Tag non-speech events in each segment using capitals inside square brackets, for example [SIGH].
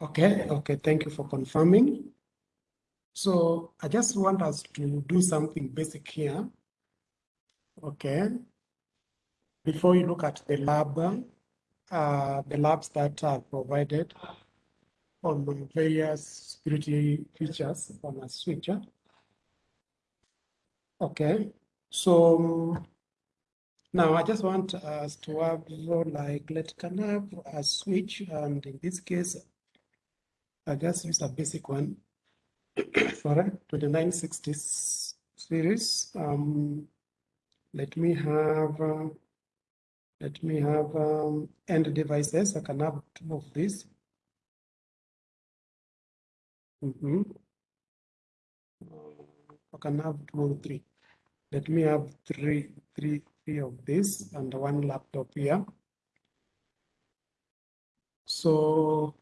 Okay, okay, thank you for confirming. So I just want us to do something basic here. Okay. Before you look at the lab, uh, the labs that are provided on various security features on a switcher. Okay, so now I just want us to have like let's have a switch and in this case I just use a basic one [COUGHS] for a 2960 series. Um, let me have uh, let me have um, end devices. I can have two of these. Mm -hmm. I can have two or three. Let me have three, three, three of these and one laptop here. So,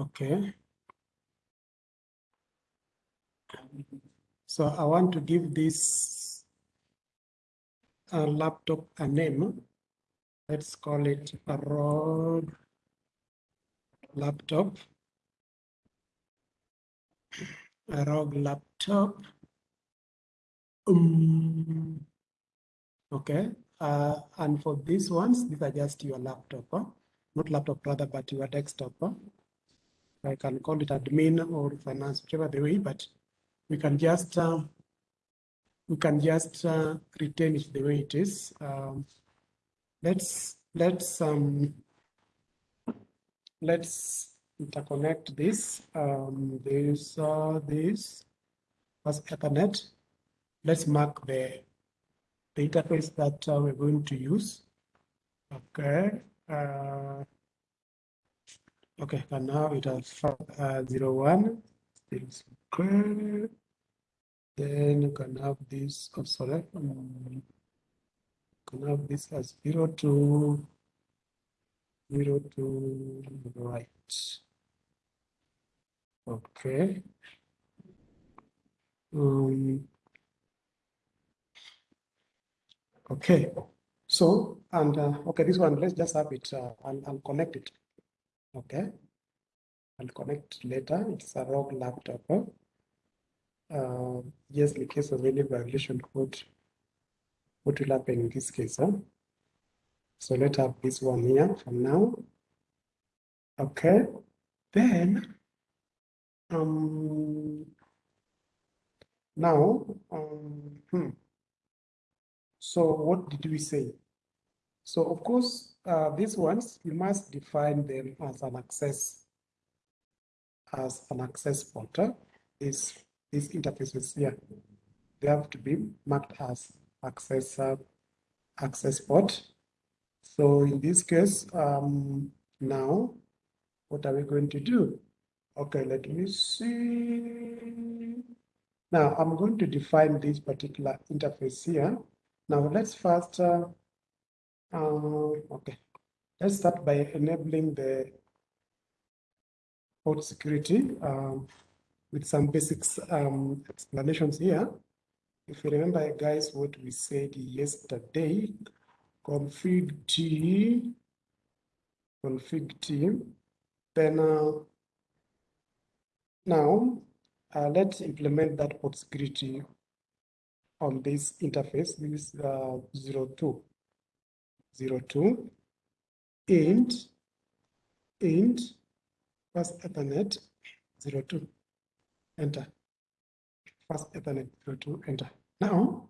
okay. So I want to give this uh, laptop a name. Let's call it a road laptop. A ROG laptop. Um, okay. Uh, and for these ones, these are just your laptop, huh? not laptop rather, but your desktop. Huh? I can call it admin or finance, whichever the way, but we can just uh, we can just uh, retain it the way it is. Um, let's let's um, let's interconnect this. Um, this uh, this as Ethernet. Let's mark the the interface that uh, we're going to use. Okay. Uh, okay, and now it has uh, zero one. Okay. Then you can have this, oh, sorry, um, can have this as zero to zero to right. Okay. Um, okay. So, and uh, okay, this one, let's just have it, uh, I'll, I'll connect it. Okay. I'll connect later. It's a wrong laptop. Huh? uh, just in case of any violation, what, what will happen in this case? Huh? So let's have this one here for now. Okay, then um, now, um, hmm. so what did we say? So of course, uh, these ones, you must define them as an access, as an access pointer. This these interfaces here, they have to be marked as access, uh, access port. So in this case, um, now, what are we going to do? Okay, let me see. Now I'm going to define this particular interface here. Now let's first, uh, uh, okay, let's start by enabling the port security. Um, with some basics um, explanations here. If you remember, guys, what we said yesterday, config t, config t, then uh, now uh, let's implement that port security on this interface. This is uh, 02, 02, int, int, fast Ethernet 02 enter. Fast Ethernet to enter. Now,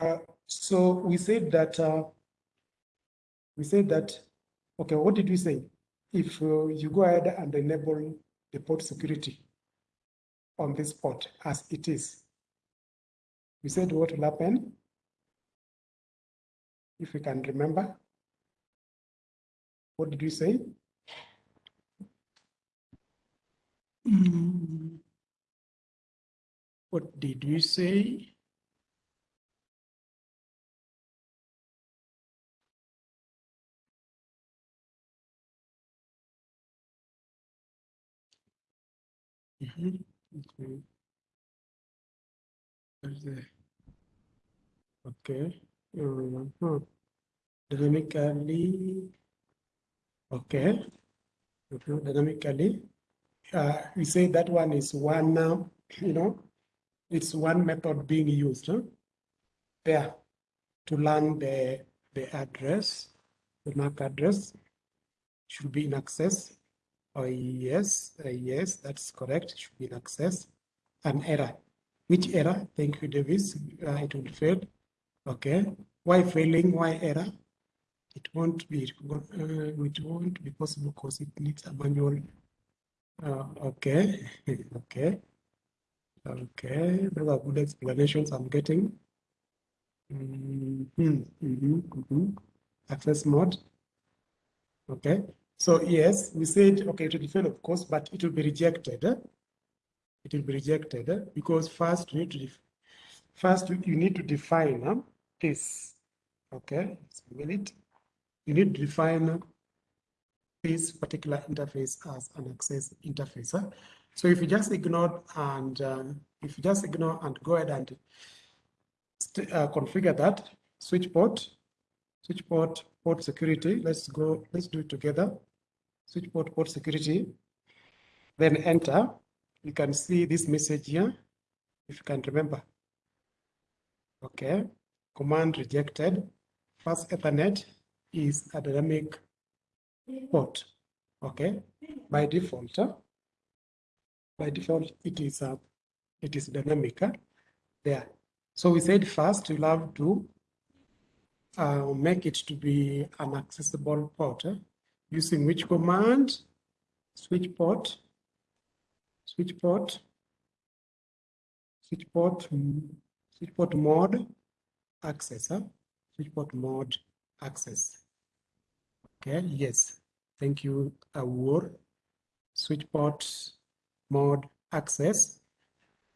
uh, so we said that, uh, we said that, okay, what did we say? If uh, you go ahead and enable the port security on this port as it is, we said what will happen if we can remember. What did we say? Mm. What did we say? Mm -hmm. Okay. Okay. -huh. dynamically, okay, dynamically. Uh, we say that one is one, uh, you know, it's one method being used huh? there to learn the, the address, the MAC address should be in access. Oh, yes, uh, yes, that's correct. should be in access. An error. Which error? Thank you, Davis. Uh, it will fail. Okay. Why failing? Why error? It won't be. Uh, it won't be possible because it needs a manual. Uh, okay. [LAUGHS] okay. Okay. Those are good explanations I'm getting. Mm -hmm. Mm -hmm. Mm -hmm. Access mode. Okay. So yes, we said, okay, it will fail, of course, but it will be rejected. It will be rejected because first you need to, first you need to define this. Okay, a need, You need to define this particular interface as an access interface. Eh? So if you just ignore and um, if you just ignore and go ahead and uh, configure that switch port, switch port, port security. Let's go, let's do it together switch port port security, then enter. You can see this message here, if you can remember. Okay, command rejected. Fast Ethernet is a dynamic port. Okay, by default, uh, by default it is uh, it is dynamic uh, there. So we said first we'll have to uh, make it to be an accessible port. Using which command? Switch port, switch port, switch port, switch port mode access, huh? switch port mode access. Okay, yes, thank you, Awur. Switch port mode access.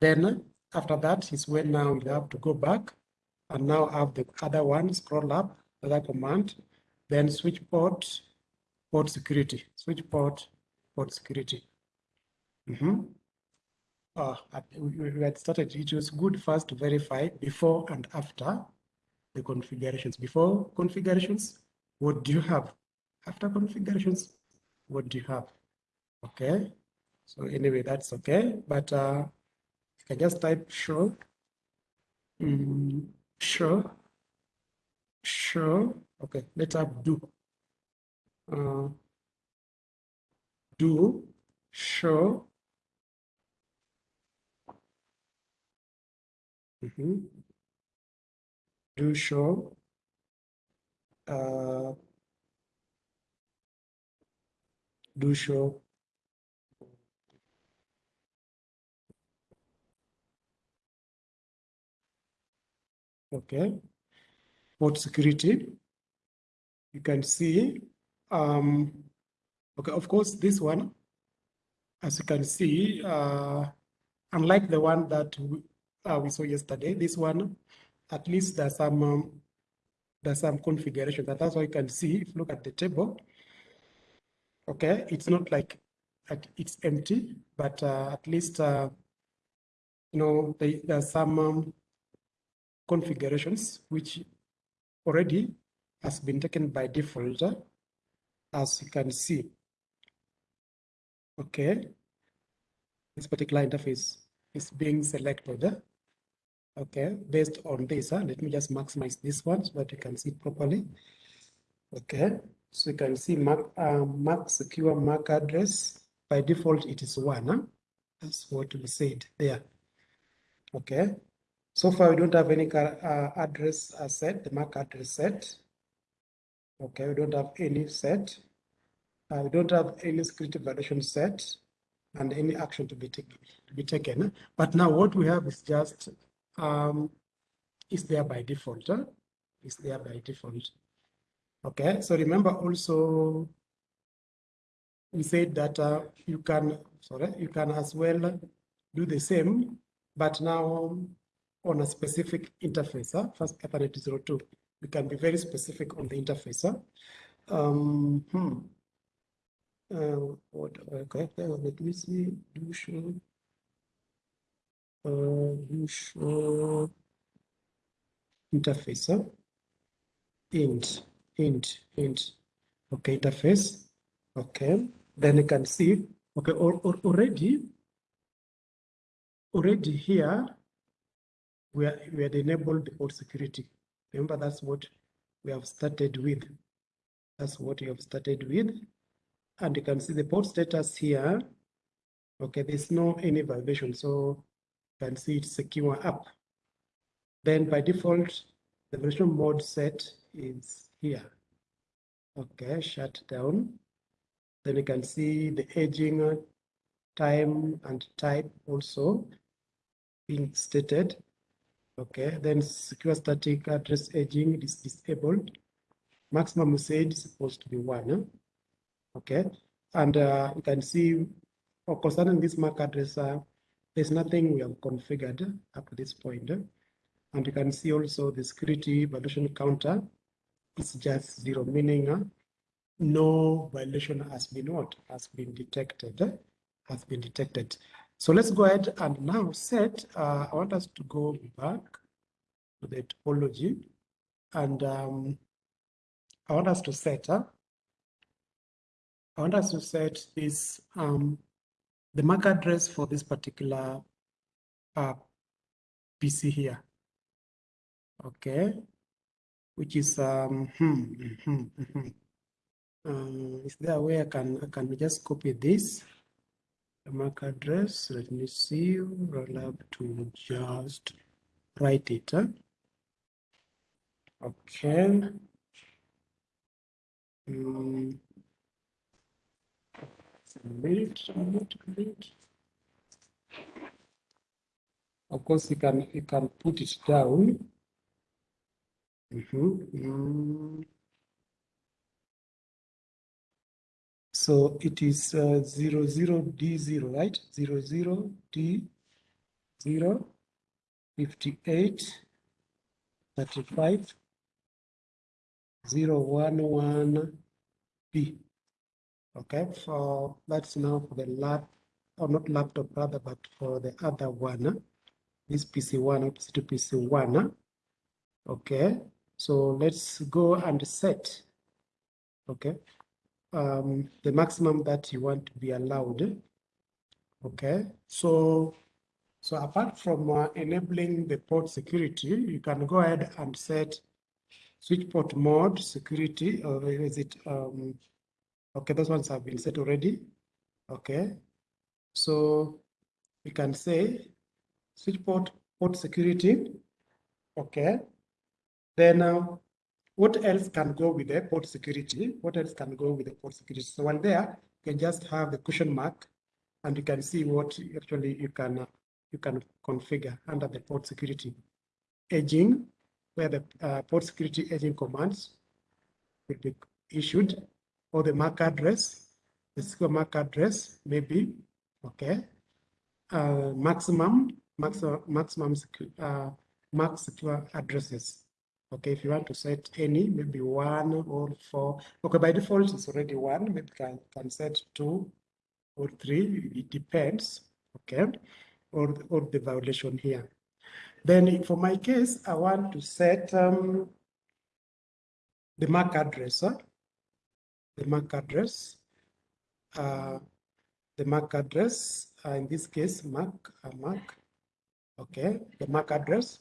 Then after that is when now we have to go back and now have the other one scroll up, other command, then switch port port security, switch port, port security. Mm -hmm. uh, we had started, it was good first to verify before and after the configurations. Before configurations, what do you have? After configurations, what do you have? Okay, so anyway, that's okay. But uh, you can just type show, mm, show, show. Okay, let's have do uh, do show mm -hmm. Do show uh, do show. Okay. Port security. You can see um, okay, of course, this one, as you can see, uh, unlike the one that we, uh, we saw yesterday, this one, at least there's some um, there's some configuration. That that's why you can see if you look at the table. Okay, it's not like it's empty, but uh, at least uh, you know they, there's some um, configurations which already has been taken by default as you can see. Okay, this particular interface is being selected. Okay, based on this, huh? let me just maximize this one so that you can see properly. Okay, so you can see MAC, uh, MAC secure MAC address. By default, it is one. Huh? That's what we said there. Okay, so far we don't have any uh, address set, the MAC address set. Okay, we don't have any set. Uh, we don't have any security violation set and any action to be, taken. to be taken. But now what we have is just, um, is there by default. Huh? Is there by default. Okay, so remember also, we said that uh, you can, sorry, you can as well do the same, but now on a specific interface, huh? fast Ethernet 02. We can be very specific on the interface. Huh? Um, hmm. Uh, what okay, let me see. Do show. Uh, show interface. Huh? Int int, int, okay, interface, okay. Then you can see, okay, or, or already, already here, we, are, we had enabled port security. Remember, that's what we have started with. That's what we have started with. And you can see the port status here. Okay, there's no any violation. So you can see it's secure up. Then by default, the version mode set is here. Okay, shut down. Then you can see the aging time and type also being stated. Okay, then secure static address aging is disabled. Maximum usage is supposed to be one. Okay, and uh, you can see for concerning this MAC address, uh, there's nothing we have configured up to this point. And you can see also the security violation counter is just zero, meaning uh, no violation has been what has been detected, has been detected. So let's go ahead and now set, uh, I want us to go back to the topology and um, I want us to set, uh, I want us to set this, um, the MAC address for this particular uh, PC here. Okay, which is, um, hmm, hmm, hmm, uh, is there a way I can, I can just copy this? The MAC address, let me see, roll up to just write it. Huh? Okay. Mm. Minute, minute, minute. Of course, you can you can put it down. Mm -hmm. mm. So it is uh, 00D0, right? 00D0, 58, 35, 011B. Okay, for that's now for the lab, or not laptop rather, but for the other one, this PC1 or PC2, PC1. Okay, so let's go and set. Okay, um, the maximum that you want to be allowed. Okay, so so apart from uh, enabling the port security, you can go ahead and set switch port mode security, or is it, um, okay, those ones have been set already. Okay, so we can say switch port port security. Okay, then uh, what else can go with the port security? What else can go with the port security? So when there, you can just have the question mark and you can see what actually you can uh, you can configure under the port security. Aging, where the uh, port security aging commands will be issued, or the MAC address, the secure MAC address maybe, okay. Uh, maximum, maximum, maximum uh, MAC secure addresses. Okay, if you want to set any, maybe one or four. Okay, by default, it's already one. Maybe can, can set two or three. It depends. Okay, or, or the violation here. Then for my case, I want to set um, the MAC address. Huh? The MAC address. Uh, the MAC address, uh, in this case, MAC, uh, MAC. Okay, the MAC address.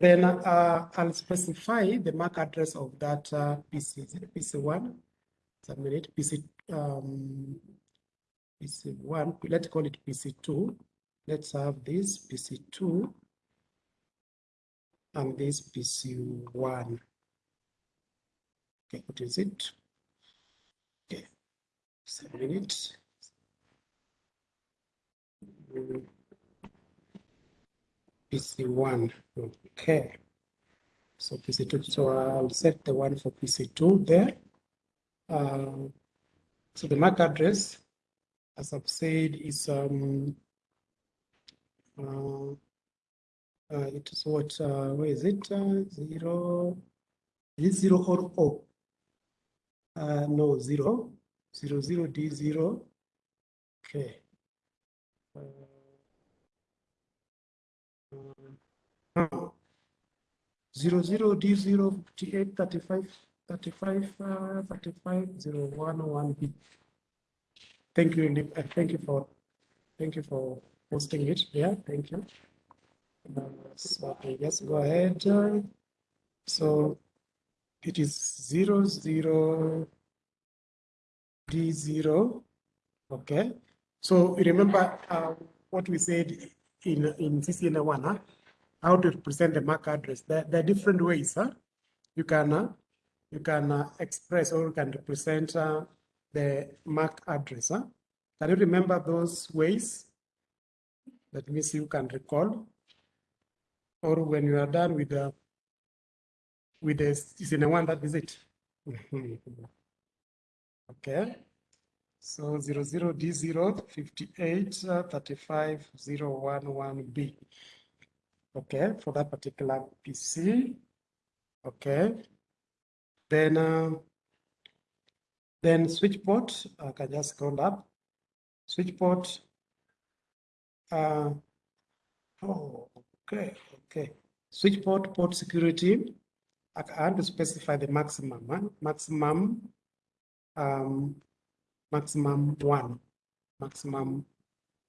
Then uh, I'll specify the MAC address of that uh, PC. Is it PC1? Submit PC um, PC1. Let's call it PC2. Let's have this PC2 and this PC1. Okay, what is it? Okay, submit. Mm. PC1. Okay. So PC2. So I'll set the one for PC2 there. Uh, so the MAC address, as I've said, is um, uh, uh, it is what? Uh, where is it? Uh, zero. Is it zero or O? Uh, no, zero. Zero zero D zero. Okay. Uh, zero zero D zero fifty eight thirty five thirty five uh, thirty five zero one one B. Thank you, uh, thank you for, thank you for posting it. Yeah, thank you. Uh, so just go ahead. uh, So it is zero zero D zero. Okay. So remember uh, what we said in in CCNA one, huh? how to present the MAC address. There, there are different ways. Huh? You can uh, you can uh, express or you can represent uh, the MAC address. Huh? Can you remember those ways? Let me see you can recall. Or when you are done with the with the CCNA one, that visit. [LAUGHS] okay. So zero zero D zero fifty-eight uh, thirty-five zero one one B. Okay, for that particular PC. Okay. Then uh, then switch port, I can just scroll up. Switch port. Uh, oh, okay, okay. Switch port, port security. I want to specify the maximum, huh? maximum, um, maximum one, maximum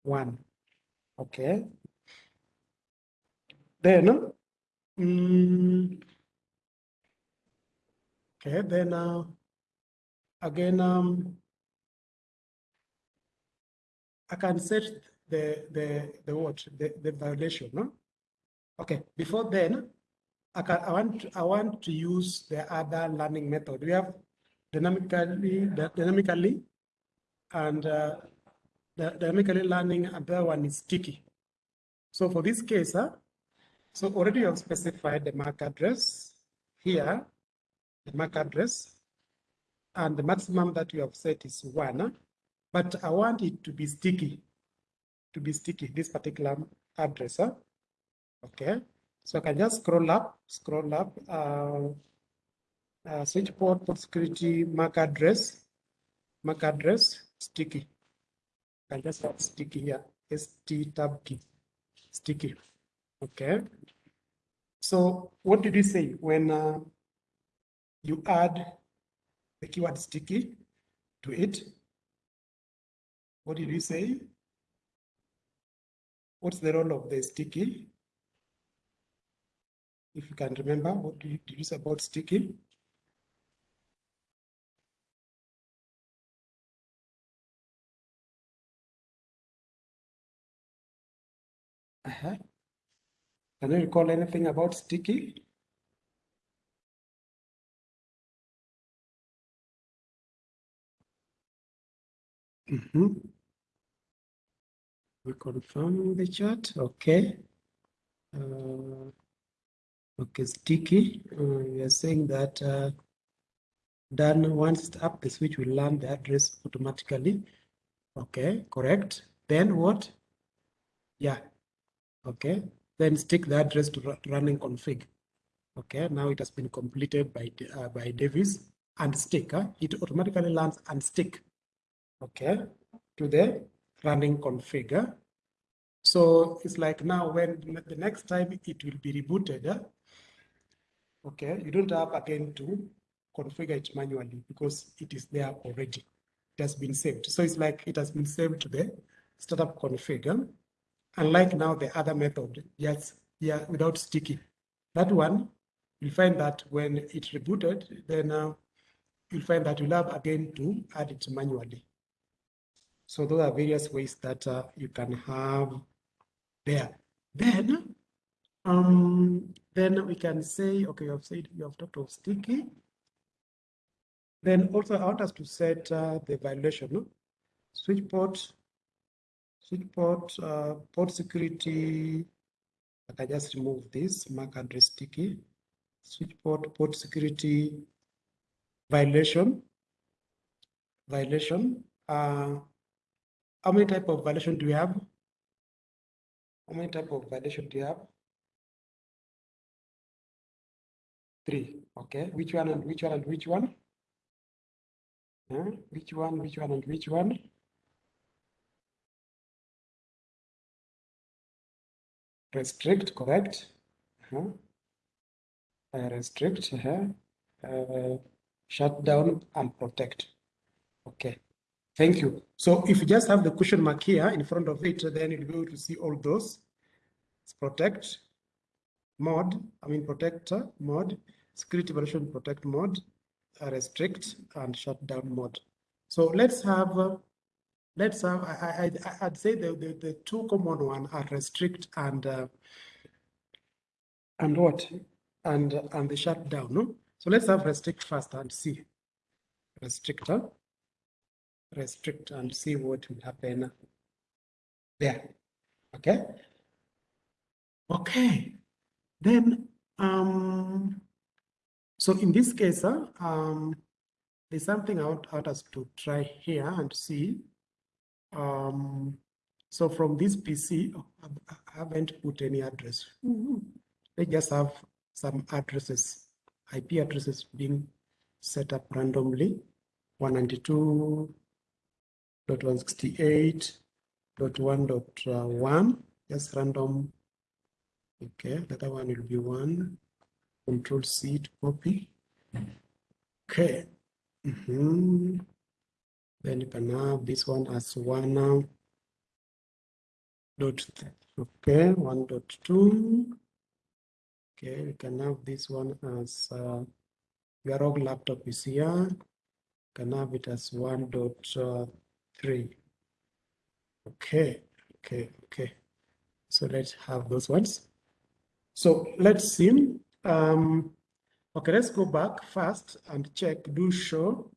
one. Okay. Then, mm, okay, then uh, again, um, I can set the the the what the, the violation, no? Okay, before then, I can I want to, I want to use the other learning method. We have dynamically dynamically and uh, the dynamically learning other one is sticky. So for this case, huh, so already you have specified the MAC address here, the MAC address, and the maximum that you have set is one. huh? But I want it to be sticky, to be sticky, this particular address. huh? Okay, so I can just scroll up, scroll up, uh, uh, switch port, port security, MAC address, MAC address, sticky. I can just have sticky here, ST tab key, sticky. Okay. So what did you say when uh, you add the keyword sticky to it? What did you say? What's the role of the sticky? If you can remember, what did you, say about sticky? Uh-huh. Can you recall anything about sticky? Mhm. We confirm the chat, okay. Uh, okay, sticky, uh, we are saying that uh, done once up, the switch will learn the address automatically. Okay, correct. Then what? Yeah, okay. Then stick the address to running config. Okay, now it has been completed by, uh, by Davis and stick, huh? it automatically learns and stick. Okay, to the running config. So it's like now when the next time it will be rebooted, huh? Okay, you don't have again to configure it manually because it is there already. It has been saved. So it's like it has been saved to the startup config. huh? Unlike now the other method, yes, yeah, without sticky. That one, you'll find that when it rebooted, then uh, you'll find that you'll have again to add it manually. So those are various ways that uh, you can have there. Then, um, then we can say, okay, you have said you have talked of sticky. Then also I want us to set uh, the violation. no? Switch port, switch port, uh, port security. I can just remove this MAC address sticky. Switch port, port security violation. Violation. Uh, how many type of violation do we have? How many type of violation do you have? Three. Okay. Which one and which one and which one? Huh? Which one, which one and which one? Restrict, correct? Huh? uh, restrict, uh, uh, shut down, and protect. Okay, thank you. So if you just have the question mark here in front of it, then you'll be able to see all those. It's protect, mod, I mean protector mode, security version protect mode, restrict, and shut down mode. So let's have, uh, let's have, I, I, I'd say the, the, the two common one are restrict and, uh, and what? And, and the shutdown, no? So let's have restrict first and see. Restrictor, restrict and see what will happen there. Okay. Okay. Then, um, so in this case, um, there's something I want, I want us to try here and see. Um, so from this PC, I haven't put any address. They just have some addresses, IP addresses being set up randomly. 192.168.1.1, just random. Okay, the other one will be one. Control C to copy. Okay. Mm -hmm. Then you can have this one as one now. Dot okay, one dot two. Okay, we can have this one as uh, your ROG laptop is here. You can have it as one dot uh, three. Okay, okay, okay. So let's have those ones. So let's see. Um, okay, let's go back first and check do show.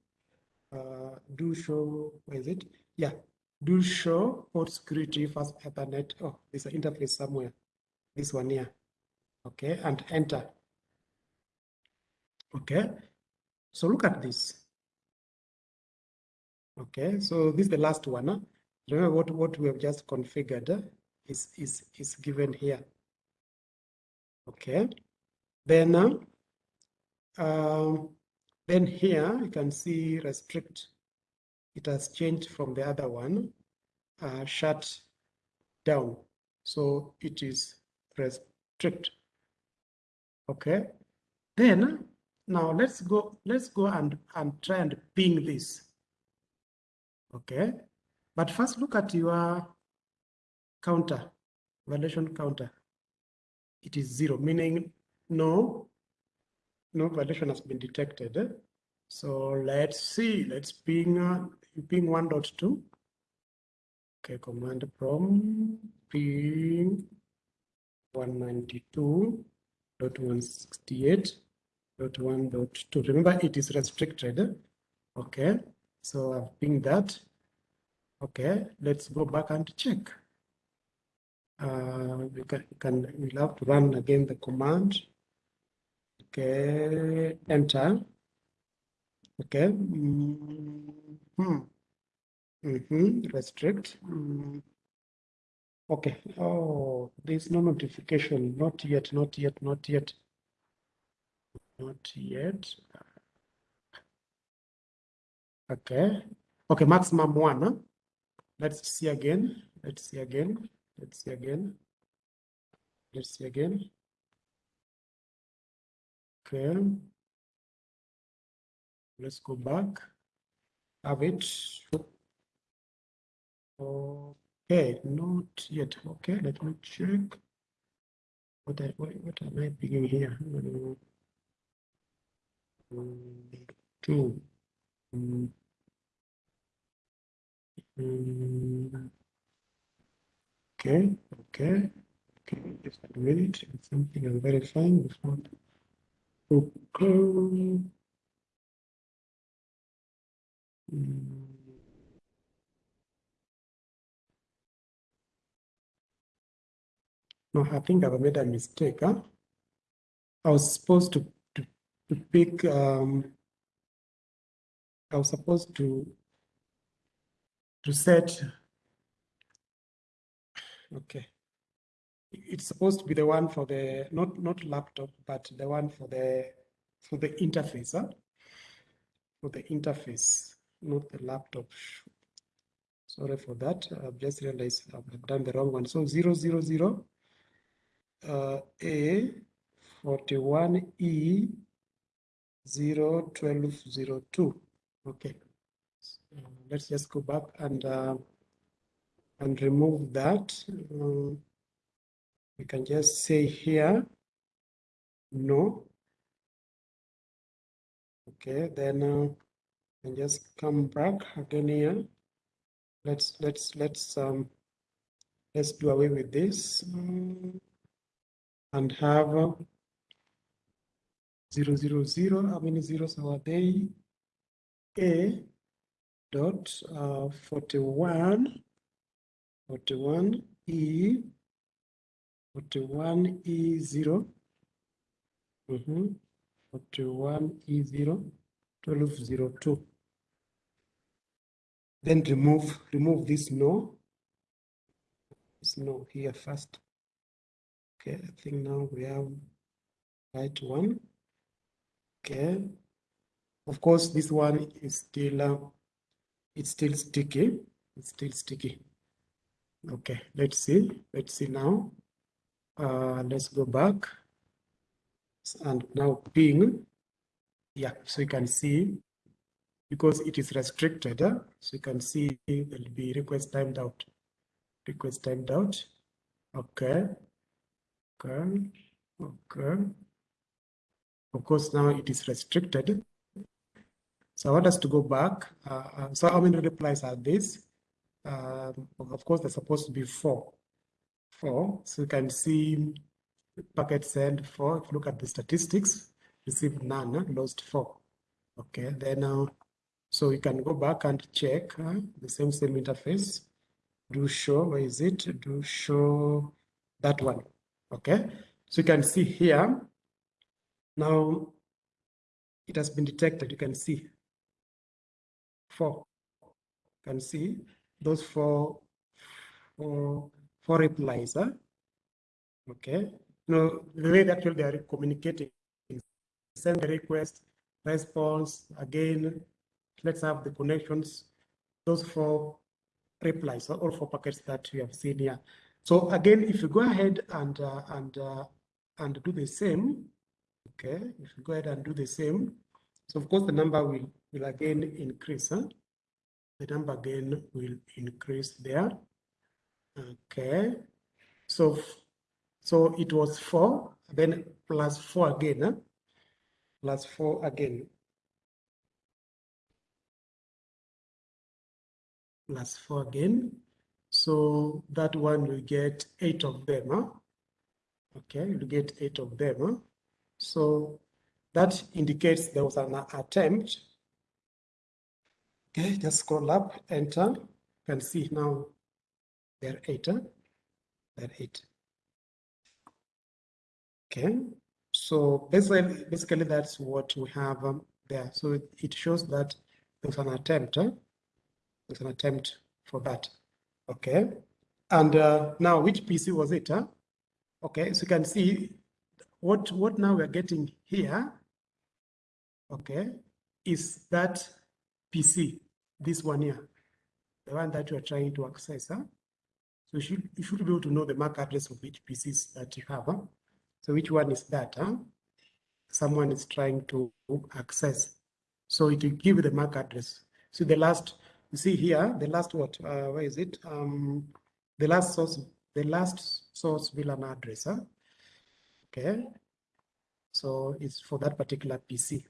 Uh, do show, where is it? Yeah, do show port security fast Ethernet. Oh, there's an interface somewhere. This one here. Okay, and enter. Okay, so look at this. Okay, so this is the last one. Huh? Remember what, what we have just configured is, is, is given here. Okay, then, uh, um, then here you can see restrict. It has changed from the other one, uh, shut down. So it is restrict. Okay, then now let's go, let's go and, and try and ping this. Okay, but first look at your counter, violation counter. It is zero, meaning no, no violation has been detected. So let's see, let's ping, uh, ping 1.2. Okay, command prompt ping 192.168.1.2. Remember, it is restricted. Okay, so I've pinged that. Okay, let's go back and check. Uh, we can, can we'll have to run again the command Okay, enter. Okay. Mm -hmm. Mm -hmm. Restrict. Mm. Okay. Oh, there's no notification. Not yet, not yet, not yet. Not yet. Okay. Okay, maximum one. Let's see again. Let's see again. Let's see again. Let's see again. Okay. Let's go back. Have it. Okay, not yet. Okay, let me check. What I what, what am I beginning here? Two. Mm. Mm. Okay, okay, okay. Just a minute. Something I'm verifying before. Okay. No, I think I've made a mistake. Huh? I was supposed to, to, to pick, um, I was supposed to, to set, okay it's supposed to be the one for the not not laptop but the one for the for the interface huh? for the interface not the laptop sorry for that i've just realized i've done the wrong one so zero zero zero uh, a forty-one E zero twelve zero two. Okay. So let's just go back and uh, and remove that. Um, we can just say here, no. Okay, then uh, and just come back again here. Let's let's let's um let's do away with this um, and have uh, zero zero zero. How many zeros are they? A dot uh, 41 41 E 41 E zero. Mm-hmm. 41 E zero 1202. Then remove remove this no. This no here first. Okay, I think now we have right one. Okay. Of course, this one is still uh, it's still sticky. It's still sticky. Okay, let's see. Let's see now. Uh, let's go back and now ping. Yeah, so you can see because it is restricted. So you can see there'll be request timed out. Request timed out. Okay. Okay. Okay. Of course, now it is restricted. So I want us to go back. Uh, uh so how many replies are these? Um, of course, there's supposed to be four. Four. So you can see packet sent four. If you look at the statistics, received none, lost four. Okay, then uh, so you can go back and check the same same interface. Do show, where is it? Do show that one. Okay, so you can see here. Now it has been detected. You can see four. You can see those four four, four replies. Huh? Okay. No, the way that actually they are communicating, send the request, response again. Let's have the connections. Those four replies, all four packets that we have seen here. So again, if you go ahead and uh, and uh, and do the same, okay, if you go ahead and do the same, so of course the number will will again increase. Huh? The number again will increase there. Okay, so so it was four, then plus four again, huh? plus four again. Plus four again. So that one will get eight of them. Huh? Okay, you get eight of them. Huh? So that indicates there was an attempt. Okay, just scroll up, enter. You can see now there are eight. Huh? Eight. Okay, so basically, basically that's what we have um, there. So it, it, shows that there's an attempt. Huh? There's an attempt for that. Okay, and uh, now which PC was it? Huh? Okay, so you can see what what now we're getting here. Okay, is that PC, this one here, the one that you are trying to access. Huh? So you should you should be able to know the MAC address of each PCs that you have. So which one is that? Huh? Someone is trying to access. So it will give the MAC address. So the last, you see here, the last what? Uh, where is it? Um, the last source, the last source VLAN address. Huh? Okay. So it's for that particular PC.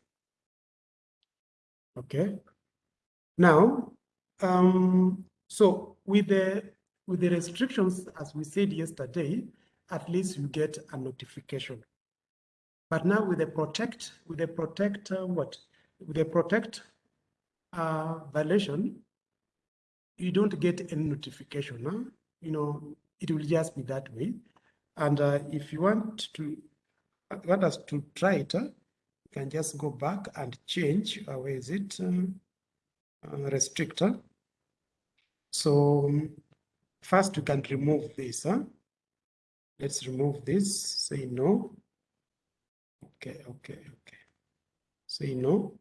Okay. Now, um, so with the with the restrictions, as we said yesterday, at least you get a notification. But now with the protect, with the protect uh, what? With the protect uh, violation, you don't get any notification. Huh? You know, it will just be that way. And uh, if you want to want us to try it, uh, you can just go back and change. Uh, where is it? Um, uh, restrictor. So um, first, you can remove this. Huh? Let's remove this, say no. Okay, okay, okay. Say no.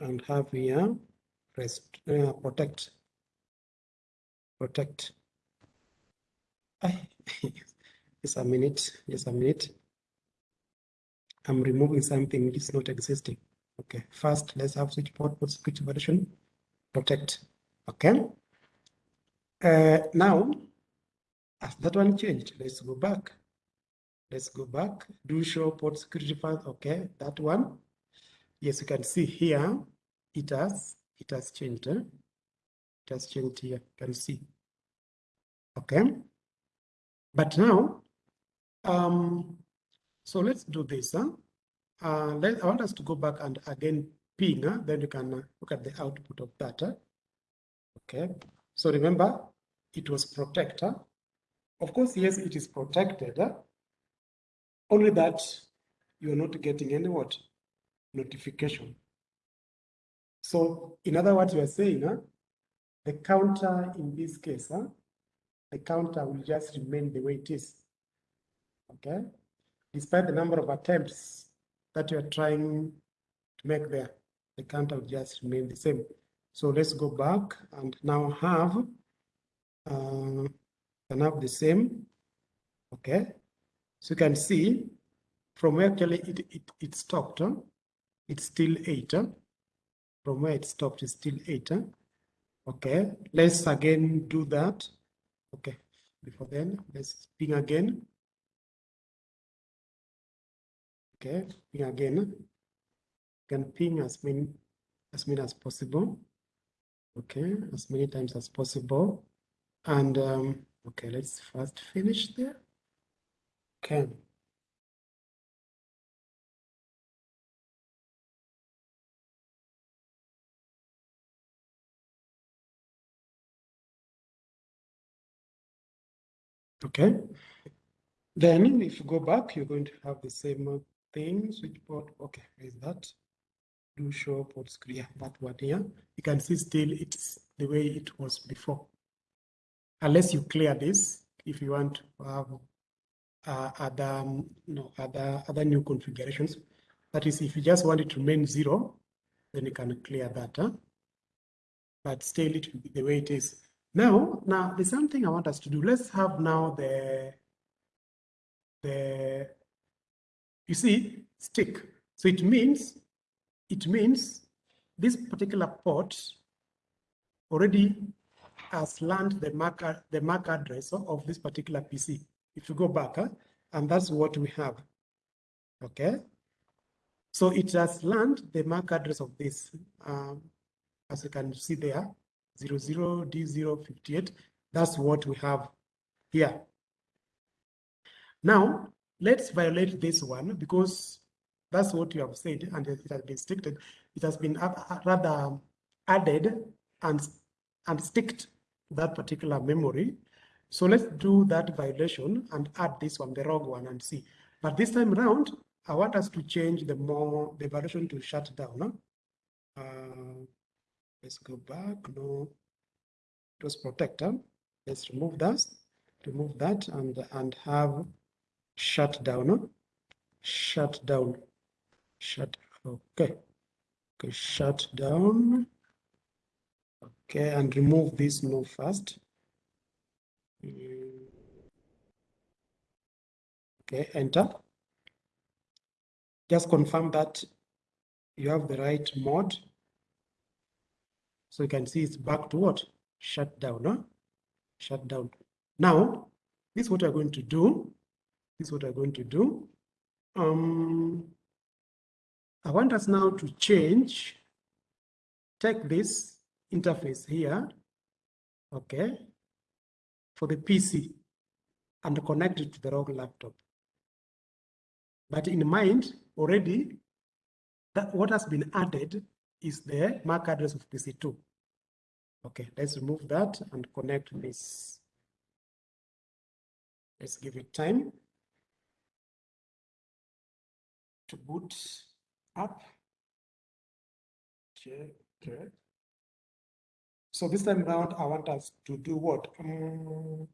And have here rest, uh, protect, protect. [LAUGHS] just a minute, just a minute. I'm removing something which is not existing. Okay, first let's have switch port port switch version protect. Okay. Uh, now, as that one changed, let's go back. Let's go back. Do show port security path. Okay, that one. Yes, you can see here it has it has changed. Eh? It has changed here. You can see. Okay. But now, um, so let's do this. Huh? Uh, let, I want us to go back and again ping, then you can uh, look at the output of that. Okay, so remember, it was protector. Of course, yes, it is protected. Only that you're not getting any what? Notification. So in other words, you are saying, the counter in this case, the counter will just remain the way it is. Okay, despite the number of attempts that you are trying to make there, the counter will just remain the same. So let's go back and now have uh, can have the same. Okay, so you can see from where actually it, it, it stopped, huh? it's still eight. Huh? From where it stopped, it's still eight. Huh? Okay, let's again do that. Okay, before then, let's ping again. Okay, ping again. Can ping as many as many as possible. Okay, as many times as possible. And um, okay, let's first finish there. Okay. Okay. Then if you go back, you're going to have the same thing, port. Okay, is that? Do show port screen, that one here. You can see still it's the way it was before. Unless you clear this, if you want to have uh, other, um, no, other, other new configurations. That is, if you just want it to remain zero, then you can clear that. Huh? But still it will be the way it is. Now, now there's something I want us to do. Let's have now the, the, you see, stick. So it means, it means this particular port already has learned the MAC, the MAC address of this particular PC. If you go back, huh, and that's what we have, okay? So it has learned the MAC address of this, um, as you can see there, 00D058. That's what we have here. Now, let's violate this one because that's what you have said and it has been restricted. It has been rather added and, and sticked that particular memory. So let's do that violation and add this one, the wrong one, and see. But this time around, I want us to change the more the violation to shut down. Uh, Let's go back. No, it was protector. Let's remove that. Remove that and and have shut down. Shut down. Shut. Okay. Okay. Shut down. Okay, and remove this no first. Okay, enter. Just confirm that you have the right mode. So you can see it's back to what? Shut down, huh? Shut down. Now, this is what we're going to do. This is what I'm going to do. Um, I want us now to change, take this interface here, okay, for the PC and connect it to the rogue laptop. But in mind, already, that what has been added is the MAC address of PC2. Okay, let's remove that and connect this. Let's give it time to boot up. Okay. So this time around, I want us to do what? Um,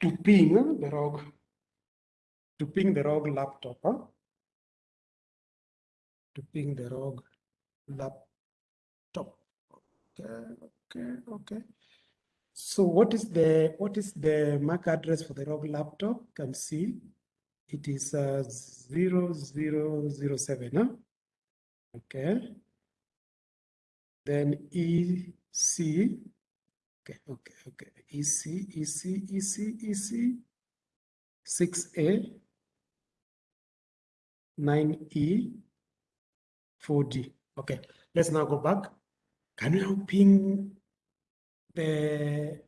to ping the rogue, to ping the rogue laptop. Huh? to ping the rogue laptop. Okay, okay, okay. So what is the what is the MAC address for the rogue laptop? Can see it is uh, 0007. Huh? Okay. Then EC. Okay, okay, okay. EC, EC, EC, EC. 6A, 9E, 4D. Okay, let's now go back. Can you now ping the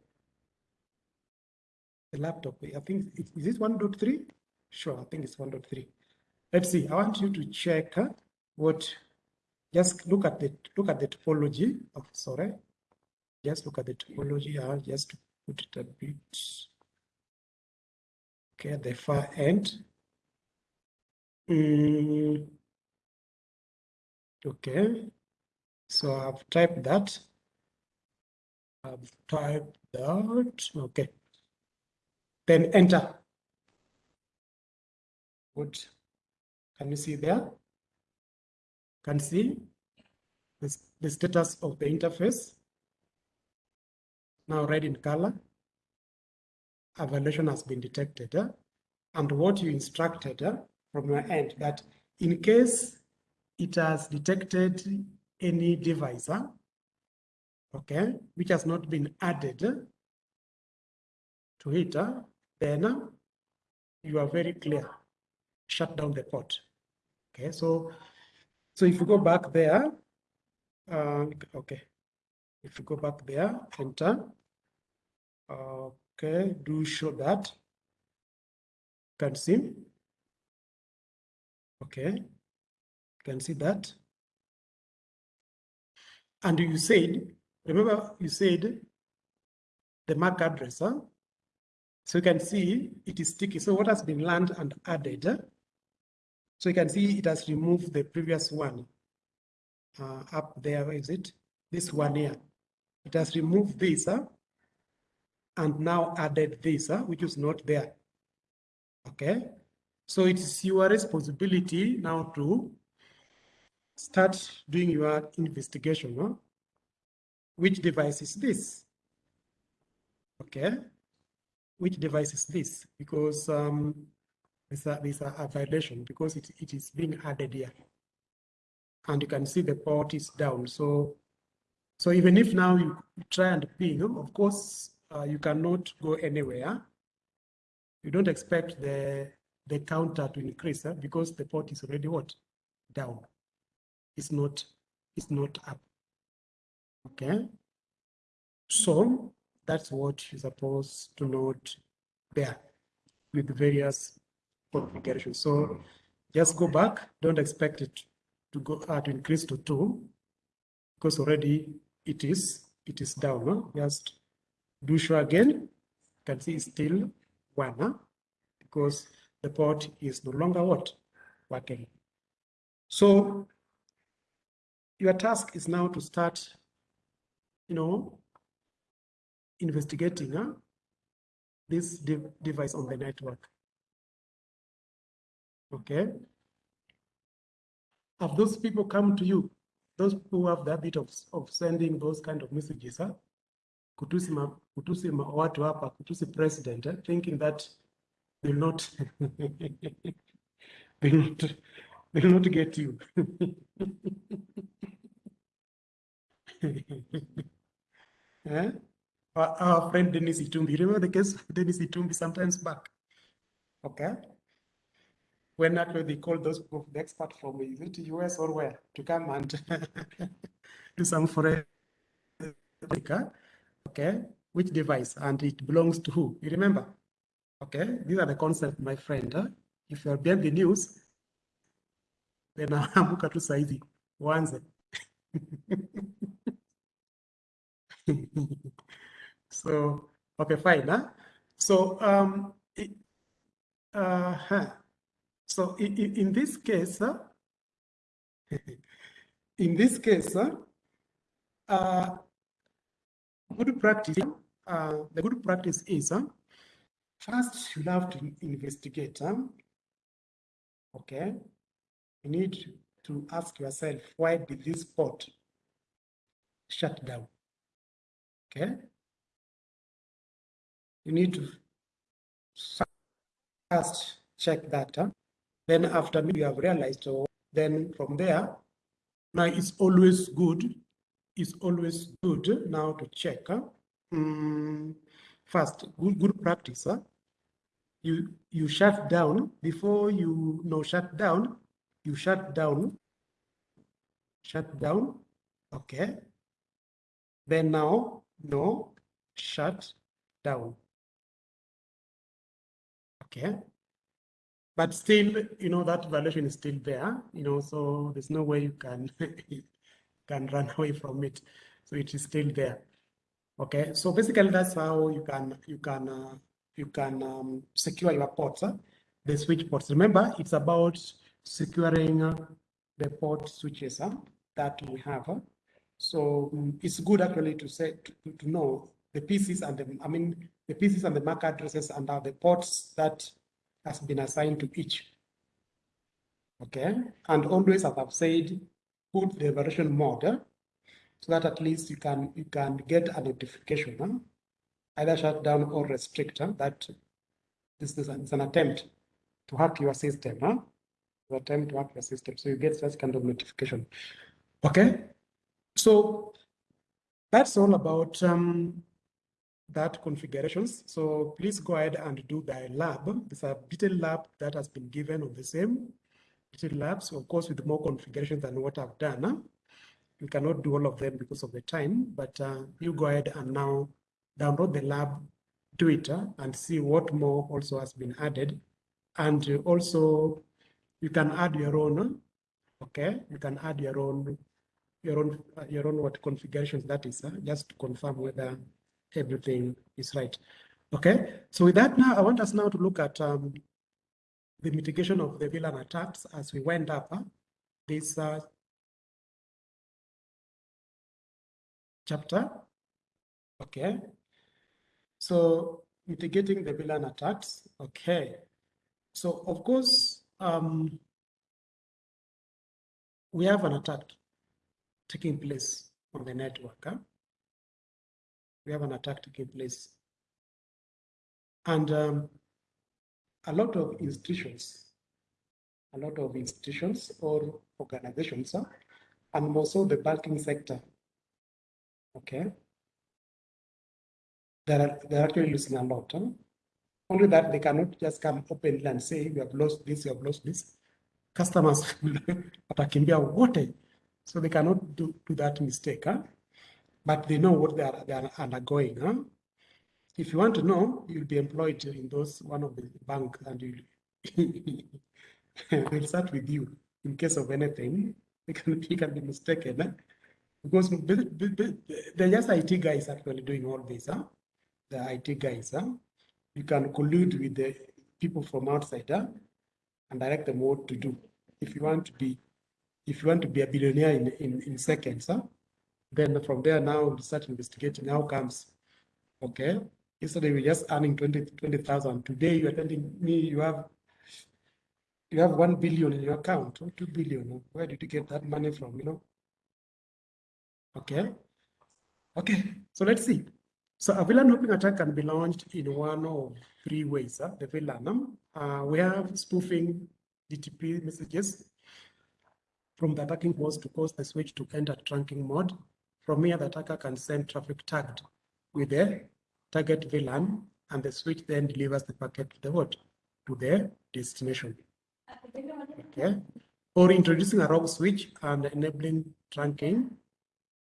the laptop? I think is, is this 1.3? Sure, I think it's 1.3. Let's see. I want you to check huh, what. Just look at the look at the topology. Oh, sorry. Just look at the topology. I'll just put it a bit. Okay, at the far end. Mm. Okay, so I've typed that. I've typed that. Okay. Then enter. Good. Can you see there? Can see this, the status of the interface. Now red in color. A violation has been detected. Uh, and what you instructed uh, from your end that in case it has detected any device, uh, okay, which has not been added to it, then you are very clear. Shut down the port. Okay, so so if you go back there, uh, okay, if you go back there, enter. Okay, do show that. Can see. Okay, can see that. And you said, remember you said the MAC address, huh? So you can see it is sticky. So what has been learned and added? So you can see it has removed the previous one uh, up there. Is it? This one here. It has removed this and now added this, which is not there. Okay. So it's your responsibility now to start doing your investigation. Huh? Which device is this? Okay. Which device is this? Because um, there's, a, a, a violation because it, it is being added here. And you can see the port is down. So, so even if now you try and ping, of course, uh, you cannot go anywhere. You don't expect the the counter to increase huh? because the port is already what down. It's not it's not up. Okay. So that's what you're supposed to note there with various configurations. So just go back. Don't expect it to go uh, to increase to two because already it is it is down. Huh? Just do show again. You can see it's still one huh? because the port is no longer what working. So your task is now to start, you know, investigating huh, this de device on the network. Okay. Have those people come to you? Those who have the habit of, of sending those kind of messages, huh? kutusi, ma, watu hapa, kutusi president, thinking that will not, [LAUGHS] will not, will not get you. [LAUGHS] eh? our, our friend Dennis Itumbi, remember the case of Dennis Itumbi sometimes back? Okay. When actually they called those people, the expert from is it US or where to come and [LAUGHS] do some forensic, okay? Which device and it belongs to who? You remember? Okay, these are the concepts, my friend. Huh? If you're behind the news, then [LAUGHS] amuka tu saizi uanze. [LAUGHS] so, okay, fine. Huh? So, um, it, uh, huh. So in, in this case, uh, [LAUGHS] in this case, uh, uh, good practice, uh, the good practice is uh, First, you have to investigate. Huh? Okay. You need to ask yourself, why did this port shut down? Okay. you need to first check that. Huh? Then after you have realized, so then from there, now it's always good. It's always good now to check. Huh? Mm, first, good, good practice. Huh? You you shut down before you know shut down. You shut down. Shut down. Okay. Then now no shut down. Okay. But still, you know, that valuation is still there, you know, so there's no way you can [LAUGHS] can run [LAUGHS] away from it. So it is still there. Okay, so basically that's how you can you can uh, you can um, secure your ports, huh? the switch ports. Remember, it's about securing uh, the port switches huh, that we have. Huh? So um, it's good actually to say to, to know the PCs and the I mean the PCs and the MAC addresses and the ports that has been assigned to each. Okay, and always, as I've said, put the version mode eh? so that at least you can you can get a notification, huh? either shut down or restrict huh? that this is an, an attempt to hack your system, huh? To attempt to hack your system. So you get such kind of notification. Okay, so that's all about um, that configurations. So please go ahead and do the lab. There's a detailed lab that has been given on the same detailed labs, of course, with more configurations than what I've done. We cannot do all of them because of the time, but uh, you go ahead and now download the lab, do it, uh, and see what more also has been added. And also, you can add your own, okay? You can add your own, your own, uh, your own what configurations that is, uh, just to confirm whether everything is right. Okay, so with that now, I want us now to look at um, the mitigation of the VLAN attacks as we went up uh, this uh, chapter. Okay, so mitigating the VLAN attacks. Okay, so of course, um, we have an attack taking place on the network. Huh? We have an attack taking place. And um, a lot of institutions, a lot of institutions or organizations, uh, and also the banking sector, okay, they're, they're actually losing a lot. Huh? Only that they cannot just come openly and say, we have lost this, we have lost this. Customers [LAUGHS] watakimbia wote. So they cannot do, do that mistake. Huh? But they know what they are, they are undergoing. Huh? If you want to know, you'll be employed in those one of the bank and you they'll [LAUGHS] start with you in case of anything. [LAUGHS] You can, you can be mistaken. Huh? Because they're just IT guys actually doing all this. Huh? The IT guys. Huh? You can collude with the people from outside huh? and direct them what to do. If you want to be, if you want to be a billionaire in, in, in seconds, huh? Then from there now we start investigating outcomes. Okay. Yesterday we were just earning 20 20,000. Today you are telling me you have you have one billion in your account or two billion. Where did you get that money from? You know? Okay. Okay. So let's see. So a VLAN hopping attack can be launched in one of three ways. Huh? The VLAN. Uh, we have spoofing DTP messages from the attacking host to cause the switch to enter trunking mode. From here, the attacker can send traffic tagged with the target VLAN, and the switch then delivers the packet to the what? To the destination. Okay. Or introducing a rogue switch and enabling trunking.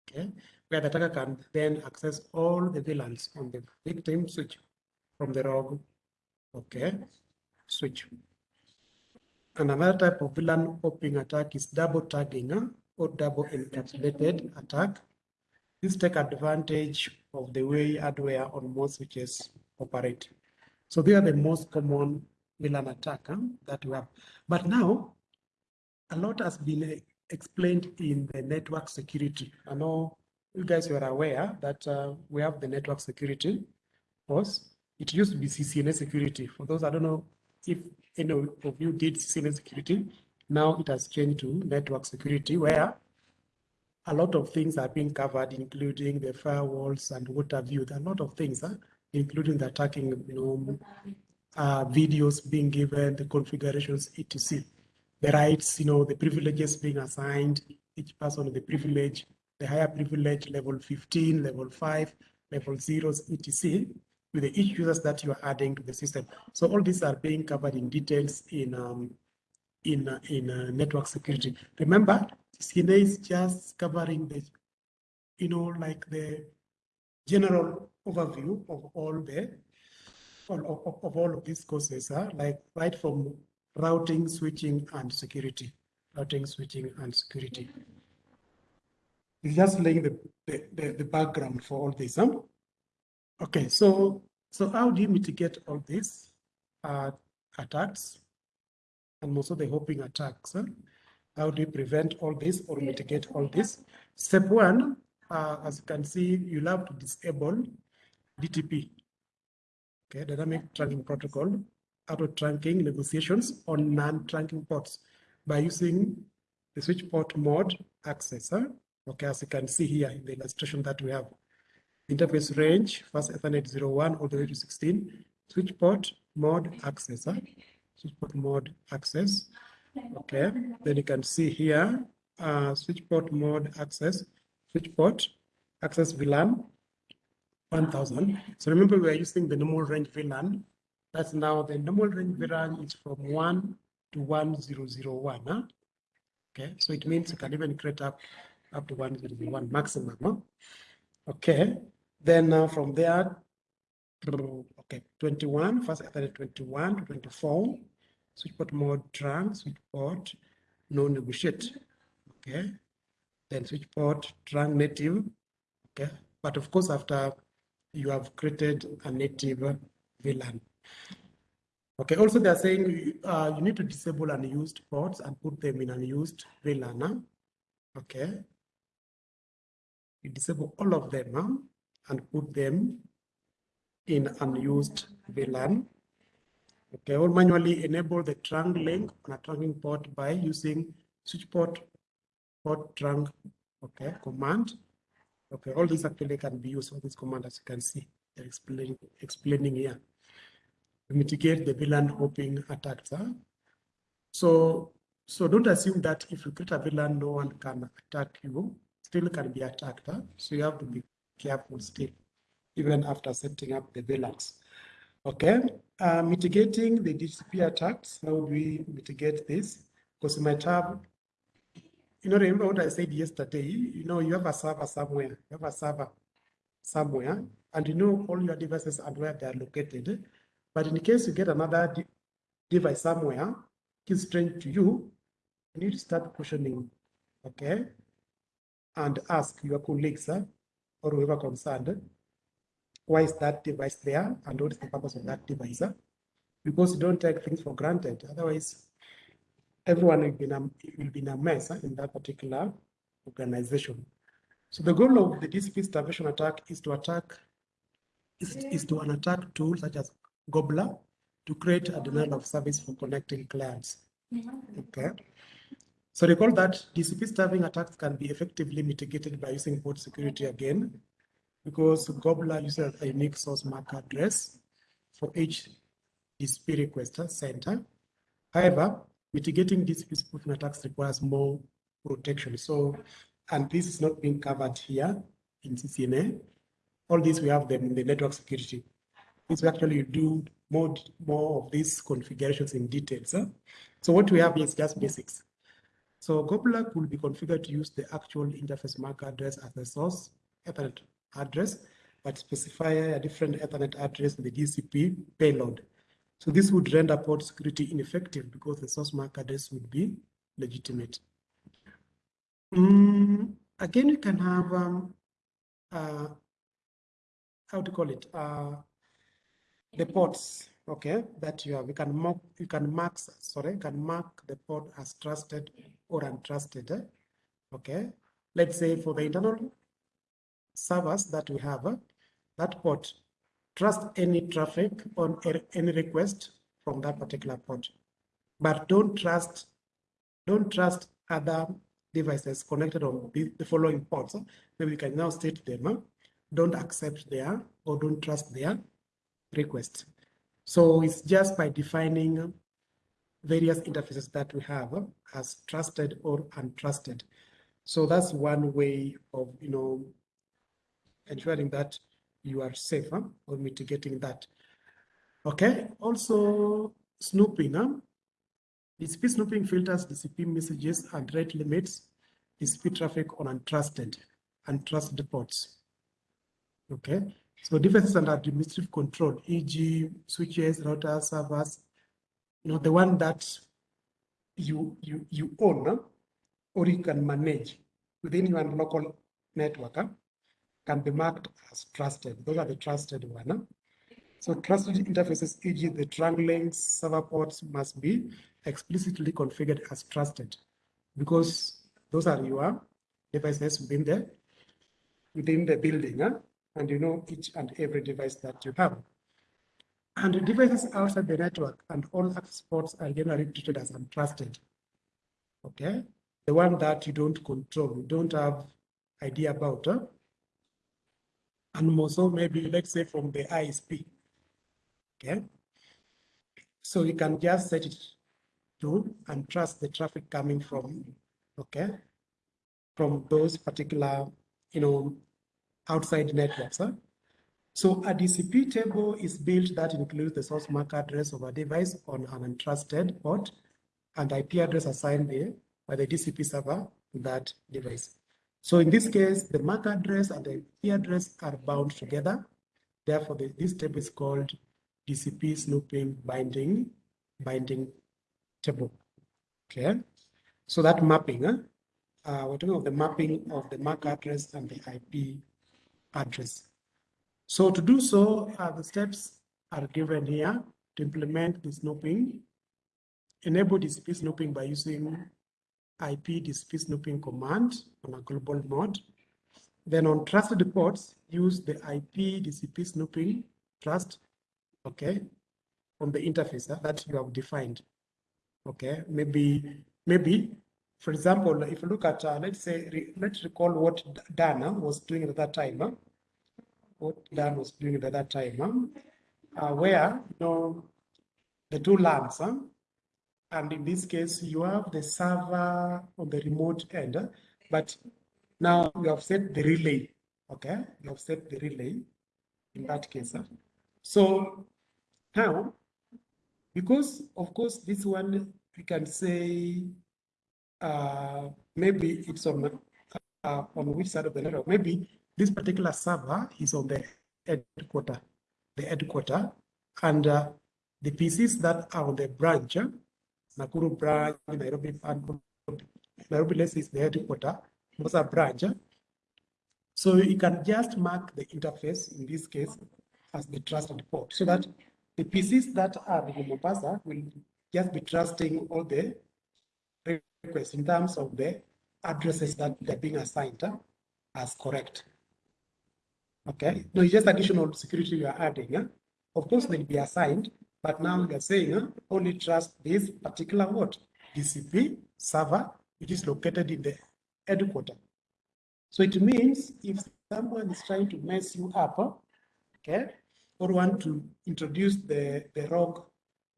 Okay. Where the attacker can then access all the VLANs on the victim switch from the rogue. Okay. Switch. Another type of VLAN hopping attack is double tagging uh, or double encapsulated attack this take advantage of the way hardware on most switches operate. So they are the most common VLAN attack huh, that we have. But now, a lot has been explained in the network security. I know you guys were aware that uh, we have the network security course. It used to be CCNA security. For those I don't know if any of you did CCNA security, now it has changed to network security where a lot of things are being covered, including the firewalls and have you. There are a lot of things huh, including the attacking, you know, uh, videos being given, the configurations, etc. The rights, you know, the privileges being assigned, each person the privilege, the higher privilege, level 15, level 5, level zeros, etc with the each users that you are adding to the system. So all these are being covered in details in um, in uh, in uh, network security. Remember, CCNA is just covering the, you know, like the general overview of all the of, of, of all of these courses, huh? like right from routing, switching, and security, routing, switching, and security. It's just laying the, the, the, the background for all this. Huh? Okay, so so how do you mitigate all these uh, attacks and also the hopping attacks? How do you prevent all this or mitigate all this? Step one, uh, as you can see, you'll have to disable DTP, okay, dynamic trunking protocol, auto trunking negotiations on non-trunking ports by using the switch port mode access. Huh? Okay, as you can see here in the illustration that we have interface range, fast Ethernet 01 all the way to 16, switch port mode access, huh? Switch port mode access. Okay, then you can see here, uh, switch port mode access, switch port access VLAN 1000. So remember we are using the normal range VLAN. That's now the normal range VLAN is from 1 to 1001. Huh? Okay, so it means you can even create up up to 1001 maximum. Huh? Okay, then uh, from there, okay, 21, fast Ethernet 21 to 24, switch port mode trunk, switch port no negotiate, okay. Then switch port trunk native, okay. But of course, after you have created a native VLAN. Okay, also they're saying uh, you need to disable unused ports and put them in unused VLAN. Okay. You disable all of them. Huh? and put them in unused VLAN. Okay, or manually enable the trunk link on a trunking port by using switch port port trunk okay command. Okay, all these actually can be used for this command as you can see. They're explaining explaining here. To mitigate the VLAN hopping attacks. Huh? So so don't assume that if you create a VLAN, no one can attack you. Still can be attacked. Huh? So you have to be careful still, even after setting up the VLANs. Okay, uh, mitigating the DTP attacks. How do we mitigate this? Because you might have, you know, remember what I said yesterday? You know, you have a server somewhere, you have a server somewhere, and you know all your devices and where they are located. But in case you get another de device somewhere, it's strange to you, you need to start questioning, okay? And ask your colleagues, huh? or whoever concerned, why is that device there and what is the purpose of that device? Because you don't take things for granted. Otherwise, everyone will be in a, will be in a mess in that particular organization. So the goal of the DCP starvation attack is to attack is, is to an attack tool such as Gobbler to create a denial of service for connecting clients. Okay. So recall that DCP starving attacks can be effectively mitigated by using port security again, because Gobbler uses a unique source MAC address for each DCP requester uh, center. However, mitigating DCP spoofing attacks requires more protection. So, and this is not being covered here in CCNA. All these we have them in the network security. This we actually do more, more of these configurations in details. Huh? So what we have is just basics. So Gobbler will be configured to use the actual interface MAC address as the source Ethernet address, but specify a different Ethernet address in the DCP payload. So this would render port security ineffective because the source MAC address would be legitimate. Mm, again, you can have, um, uh, how to call it, uh, the ports, okay, that you have. You can mark, you can mark, sorry, you can mark the port as trusted or untrusted. Eh? Okay, let's say for the internal servers that we have, uh, that port, trust any traffic on er, any request from that particular port, but don't trust, don't trust other devices connected on the, following ports. Uh, Maybe we can now state them. Uh, don't accept their or don't trust their request. So it's just by defining uh, various interfaces that we have as trusted or untrusted. So that's one way of, you know, ensuring that you are safe huh, or mitigating that. Okay, also snooping. Huh? DCP snooping filters DCP messages and rate limits DCP traffic on untrusted, untrusted ports. Okay, so devices under administrative control, e.g. switches, routers, servers, you know, the one that you, you, you own huh? or you can manage within your local network? Can be marked as trusted. Those are the trusted one. So trusted interfaces, e.g. the trunk links, server ports must be explicitly configured as trusted because those are your devices within the, within the building huh? and you know each and every device that you have. And devices outside the network and all access ports are generally treated as untrusted. Okay, the one that you don't control, you don't have idea about. Huh? And more so maybe let's say from the ISP. Okay. So you can just set it to and trust the traffic coming from, okay, from those particular, you know, outside networks. Huh? So a DCP table is built that includes the source MAC address of a device on an untrusted port and IP address assigned there by the DCP server to that device. So in this case, the MAC address and the IP address are bound together. Therefore, the, this table is called DCP snooping binding binding table. Okay, so that mapping, uh, uh, we're talking the mapping of the MAC address and the IP address. So to do so, uh, the steps are given here to implement the snooping. Enable DCP snooping by using IP DCP snooping command on a global mode. Then on trusted ports, use the IP DCP snooping trust okay, from the interface that you have defined. Okay, maybe, maybe, for example, if you look at, uh, let's say, re, let's recall what Dana was doing at that time. Huh? What Dan was doing at that time, huh? uh, where, you know, the two LANs, huh? And in this case, you have the server on the remote end, but now you have set the relay, okay? You have set the relay in that case. So now, because of course this one we can say uh, maybe it's on uh, on which side of the network. Maybe this particular server is on the headquarter, the headquarter, and uh, the PCs that are on the branch, Nakuru branch, Nairobi, Nairobi, let's say is the headquarter, Mombasa branch. So you can just mark the interface in this case as the trusted port so that the PCs that are in Mombasa will just be trusting all the requests in terms of the addresses that they're being assigned uh, as correct. Okay, no, it's just additional security you are adding. Uh. Of course, they'll be assigned, but now we are saying only trust this particular what? DCP server, which is located in the headquarter. So it means if someone is trying to mess you up, okay, or want to introduce the, the rogue,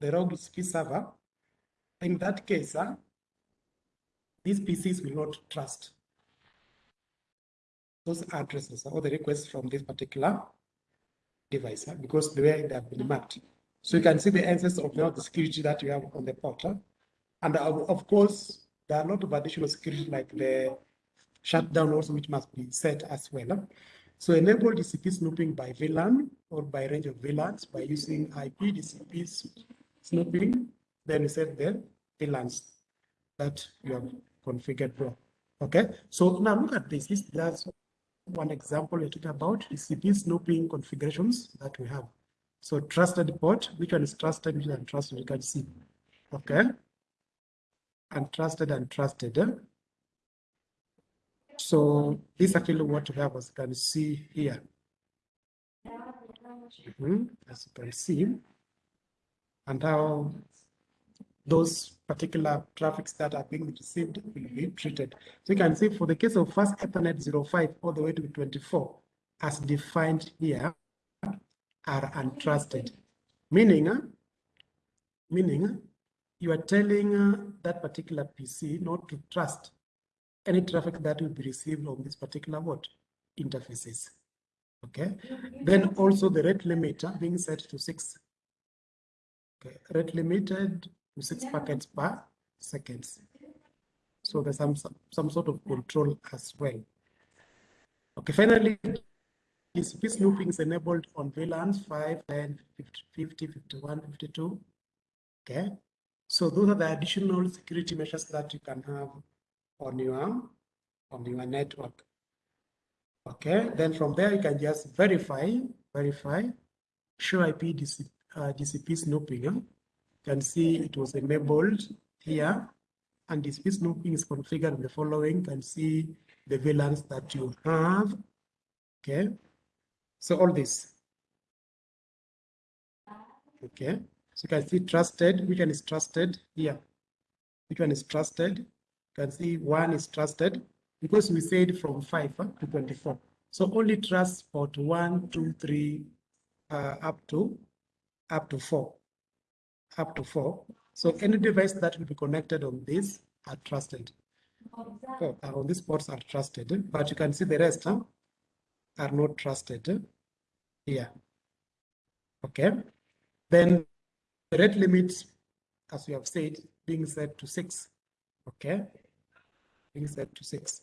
the rogue DCP server, in that case, uh, these PCs will not trust those addresses or the requests from this particular device because the way they have been mapped. So you can see the answers of the security that you have on the portal. And uh, of course, there are a lot of additional security like the shutdown also, which must be set as well. So enable DCP snooping by VLAN or by range of VLANs by using IP DCP snooping. Then you set the VLANs that you have configured for. Okay, so now look at this. This that's one example we're talking about DCP snooping configurations that we have. So trusted port, which one is trusted, which one is untrusted, you can see. Okay. And trusted. Eh? So this is actually what we have as you can see here. Mm -hmm, as you can see, and how those particular traffics that are being received will be treated. So you can see for the case of fast Ethernet 05 all the way to 24, as defined here, are untrusted. Meaning, uh, meaning uh, you are telling uh, that particular PC not to trust any traffic that will be received on this particular what interfaces. Okay. Then also the rate limiter being set to six. Okay. Rate limited to six packets per seconds. So there's some, some, some sort of control as well. Okay, finally, TCP snooping is enabled on VLANs 5, 10, 50, 50, 51, 52. Okay, so those are the additional security measures that you can have on your on your network. Okay, then from there you can just verify, verify, show IP DC, uh, DCP snooping. You can see it was enabled here, and DCP snooping is configured in the following. You can see the VLANs that you have. Okay, so all this. Okay, so you can see trusted, which one is trusted here? Which one is trusted? You can see one is trusted because we said from 5 to 24. So only trust port 1, 2, 3, uh, up to up to 4. Up to 4. So any device that will be connected on this are trusted. So, uh, on these ports are trusted, but you can see the rest huh, are not trusted here. Okay. Then the rate limit, as we have said, being set to 6. Okay. Being set to 6.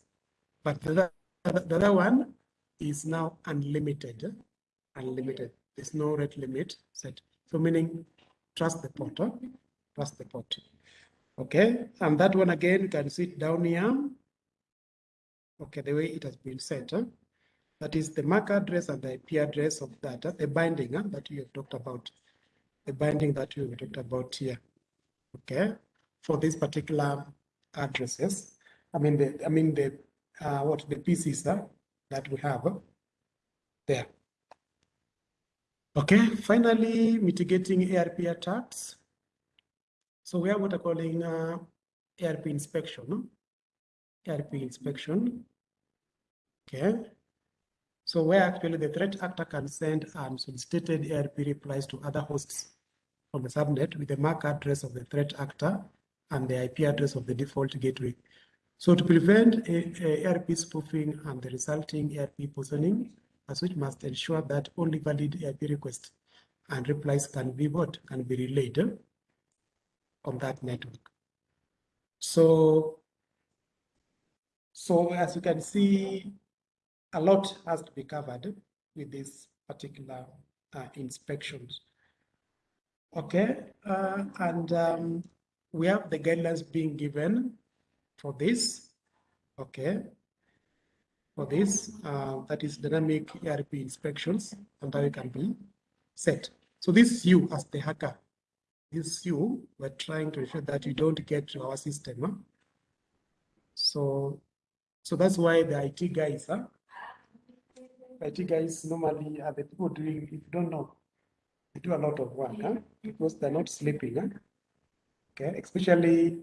But the other, the other one is now unlimited. Unlimited. There's no rate limit set. So meaning trust the port. Huh? Trust the port. Okay. And that one again, you can see it down here. Okay, the way it has been set. Huh? That is the MAC address and the IP address of that, huh? the binding huh? that you have talked about. The binding that you have talked about here. Okay. For these particular addresses. I mean the I mean the uh, what the PCs uh, that we have there. Okay, finally, mitigating ARP attacks. So we have what I'm calling uh, ARP inspection. ARP inspection. Okay. So where actually the threat actor can send unsolicited ARP replies to other hosts on the subnet with the MAC address of the threat actor and the IP address of the default gateway. So to prevent a, a ARP spoofing and the resulting ARP poisoning, a switch must ensure that only valid ARP requests and replies can be what can be relayed on that network. So, so as you can see, a lot has to be covered with these particular uh, inspections. Okay, uh, and um, we have the guidelines being given for this, okay, for this, uh, that is dynamic ARP inspections, and it can be set. So this is you as the hacker. This is you, we're trying to ensure that you don't get to our system. Huh? So, so that's why the IT guys, huh? IT guys normally are the people doing, if you don't know, they do a lot of work, huh? Because they're not sleeping, huh? Okay, especially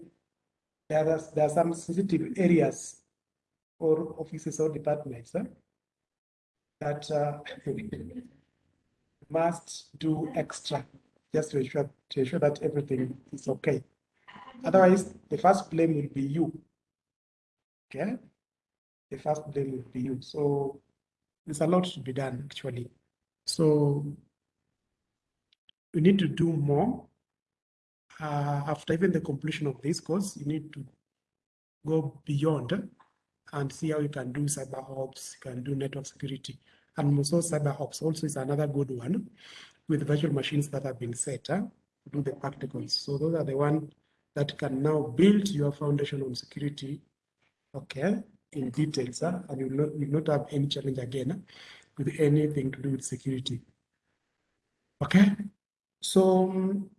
there are, there are some sensitive areas or offices or departments huh, that uh, [LAUGHS] must do extra just to ensure, to ensure that everything is okay. Otherwise, the first blame will be you. Okay? The first blame will be you. So there's a lot to be done actually. So you need to do more uh, after even the completion of this course, you need to go beyond and see how you can do cyber ops, you can do network security. And also cyber ops also is another good one with virtual machines that have been set uh, to do the practicals. So those are the ones that can now build your foundation on security, okay, in details, uh, and you will not, will not have any challenge again with anything to do with security. Okay, so um,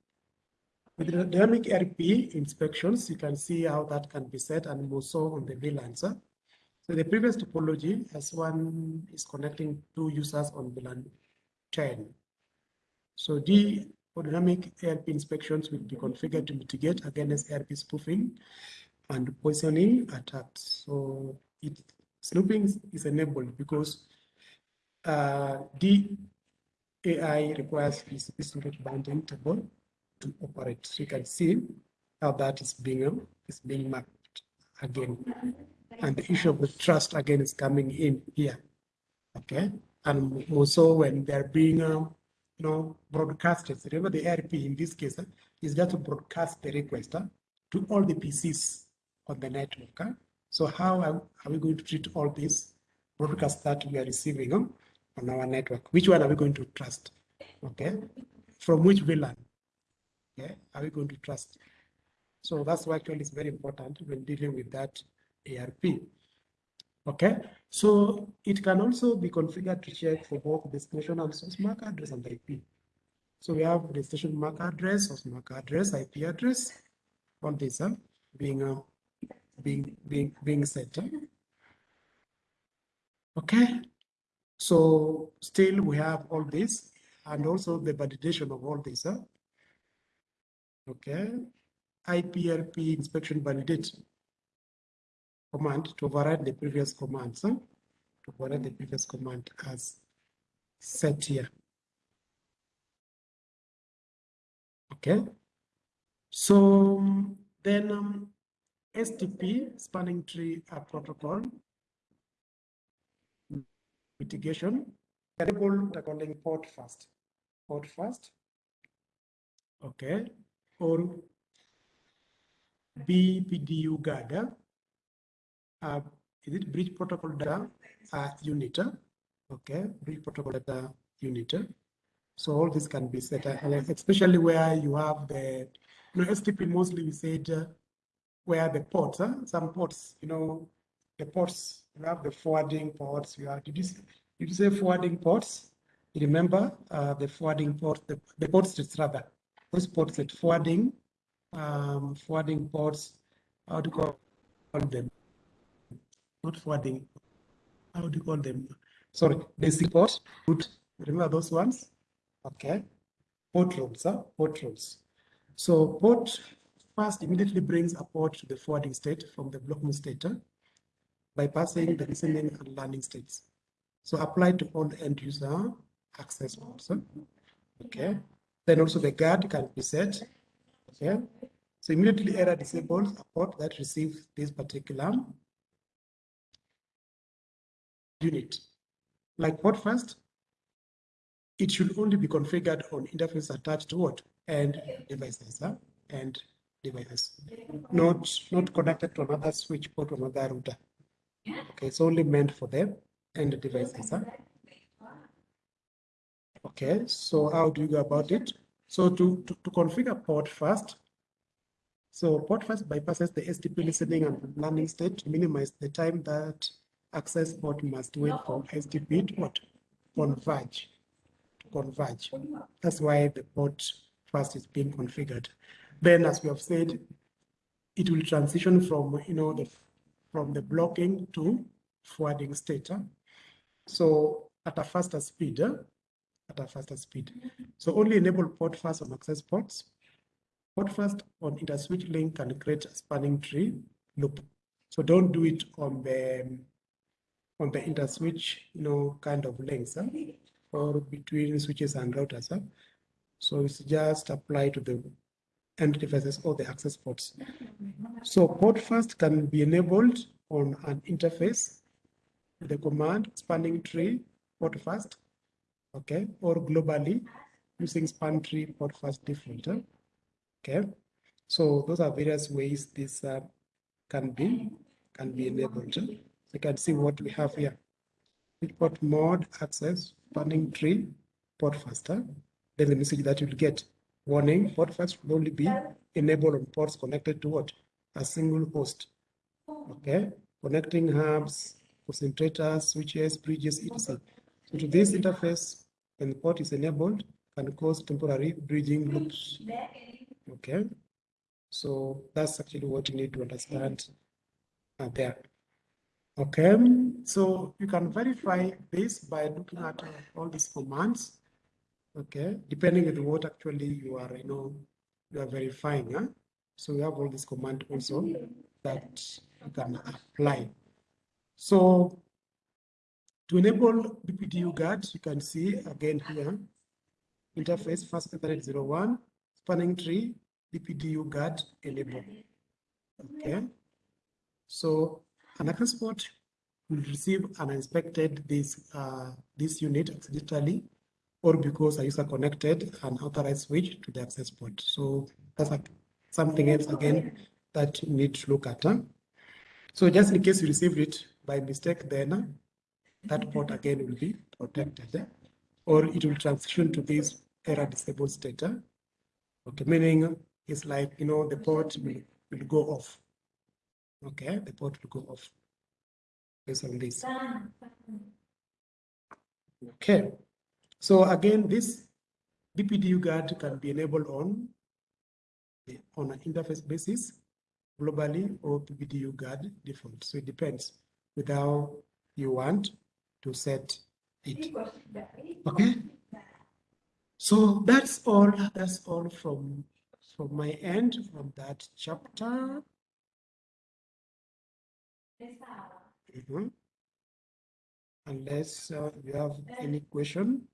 with the dynamic ARP inspections, you can see how that can be set and also on the VLANs. So the previous topology, as one is connecting two users on VLAN 10. So the dynamic ARP inspections will be configured to mitigate against ARP spoofing and poisoning attacks. So it, snooping is enabled because uh, the AI requires this distributed binding table to operate. So you can see how that is being is being mapped again. And the issue of the trust again is coming in here. Okay. And also when they're being um, you know broadcasted. Remember the ARP in this case uh, is just to broadcast the request uh, to all the PCs on the network. Uh. So how are, are, we going to treat all these broadcasts that we are receiving um, on our network? Which one are we going to trust? Okay. From which VLAN? Okay. Are we going to trust? So that's why actually it's very important when dealing with that ARP. Okay, so it can also be configured to check for both destination and source MAC address and IP. So we have destination MAC address, source MAC address, IP address, all these are being uh, being being being set. Eh? Okay, so still we have all this and also the validation of all this. Huh? Okay, IP ARP inspection validate command to override the previous commands. Huh? To override the previous command as set here. Okay. So then um, STP, spanning tree uh, protocol, mitigation, the calling PortFast. Port first. Okay. Or BPDU guard uh, is it bridge protocol data uh, unit? Okay, bridge protocol data unit. So all this can be set, uh, especially where you have the, you know, STP mostly we said uh, where the ports, huh? some ports, you know, the ports, you have the forwarding ports, you have, did you, did you say forwarding ports? You remember uh, the forwarding ports, the, the ports rather, those ports that forwarding, um, forwarding ports, how to call them? not forwarding, how do you call them? Sorry, basic port, put, remember those ones? Okay, port roles, huh? port roles. So port first immediately brings a port to the forwarding state from the blocking state huh? bypassing the listening and learning states. So apply to all end user access ports. Uh, okay, then also the guard can be set. Okay, so immediately error disables a port that receives this particular unit. Like PortFast, it should only be configured on interface attached to what? Uh, and devices, huh? and devices, not, not connected to another switch port or another router. Okay, it's only meant for them and the devices. Huh? Okay, so how do you go about it? So to, to, to configure PortFast, so PortFast bypasses the STP listening and learning state to minimize the time that access port must wait for STP to? Converge. To converge. That's why the port first is being configured. Then, as we have said, it will transition from you know the from the blocking to forwarding state. So at a faster speed, at a faster speed. So only enable PortFast on access ports. PortFast on interswitch link can create a spanning tree loop. So don't do it on the on the interswitch, you know, kind of links huh? or between switches and routers. So it's just apply to the end devices or the access ports. So PortFast can be enabled on an interface with the command spanning tree PortFast, okay, or globally using span tree PortFast default. Okay, so those are various ways this uh, can be can be enabled. Huh? you can see what we have here. Port mode access spanning tree port faster. Then the message that you'll get warning PortFast will only be enabled on ports connected to what? A single host. Okay, connecting hubs, concentrators, switches, bridges, etc. So to this interface, when the port is enabled, can cause temporary bridging loops. Okay, so that's actually what you need to understand uh, there. Okay, so you can verify this by looking at all these commands. Okay, depending on what actually you are, you know, you are verifying. Huh? So we have all these command also that you can apply. So to enable BPDU guard, you can see again here, interface fast Ethernet 01, spanning tree, BPDU guard enable. Okay. So an access port will receive an inspected this uh, this unit accidentally or because a user connected an authorized switch to the access port. So that's like something else again that you need to look at. Huh? So just in case you received it by mistake, then uh, that port again will be protected, eh? or it will transition to this error disabled state. Eh? Okay, meaning it's like, you know, the port will, will go off. Okay, the port will go off based on this. Okay, so again, this BPDU guard can be enabled on, on an interface basis globally or BPDU guard default. So it depends with how you want to set it. Okay. So that's all. That's all from from my end from that chapter. Mm -hmm. Unless uh, you have any question.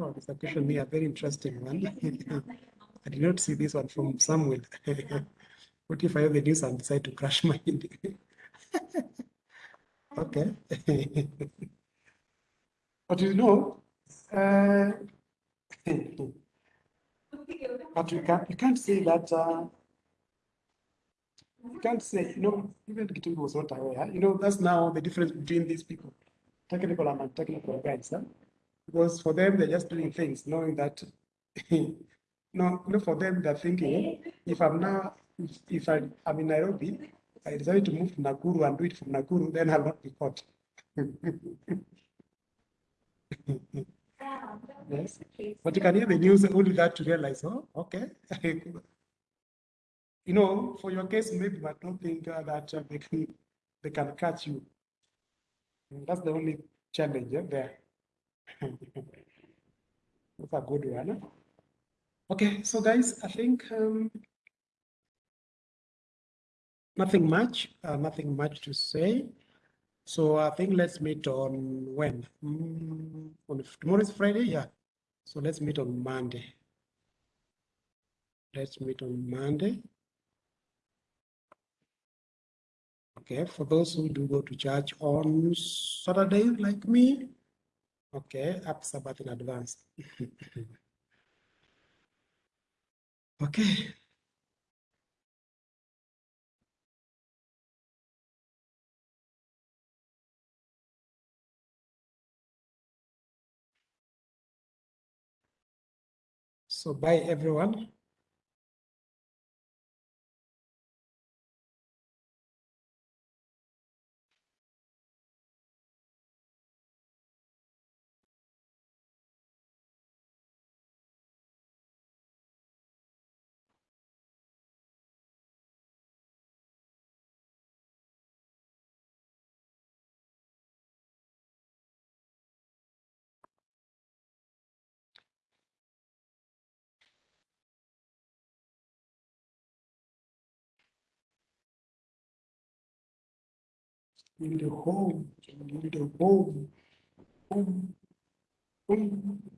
Oh, this question be a very interesting one. [LAUGHS] I did not see this one from Samuel. [LAUGHS] what if I have the news and decide to crash my [LAUGHS] Okay. but you know, uh, but you can't, you can't say that, uh, you can't say, you know, even Gittingu was not aware, you know, that's now the difference between these people, technical and non-technical guys, huh? Because for them, they're just doing things, knowing that, [LAUGHS] no, no, for them, they're thinking, if I'm now, if, if I, I'm in Nairobi, I decided to move to Nakuru and do it from Nakuru, then I'll not be caught. [LAUGHS] yes. But you can hear the news only that to realize, oh, okay. [LAUGHS] you know, for your case, maybe, but don't think uh, that uh, they, can, they can catch you. That's the only challenge yeah, there. That's a good one. Okay, so guys, I think um, nothing much, uh, nothing much to say. So I think let's meet on when? Mm, on tomorrow is Friday, yeah. So let's meet on Monday. Let's meet on Monday. Okay, for those who do go to church on Saturday, like me, okay, up Sabbath in advance. [LAUGHS] okay. So bye everyone. Need a home, you need a home, home, home.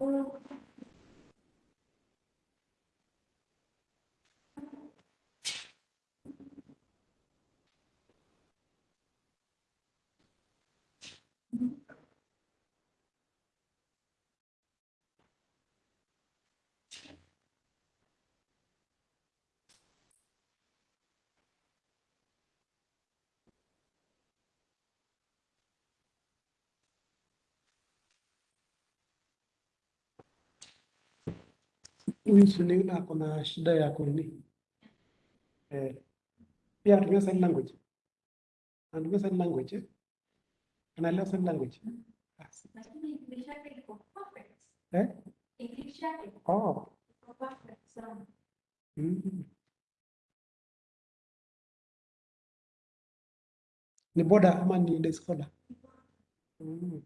un Huyu ako na shida ya kunini eh, pia anatumia sign language, anatumia sign language? Anaelewa sign language eh? Oh. Mm. Ni boda ama ni scholar? Mm.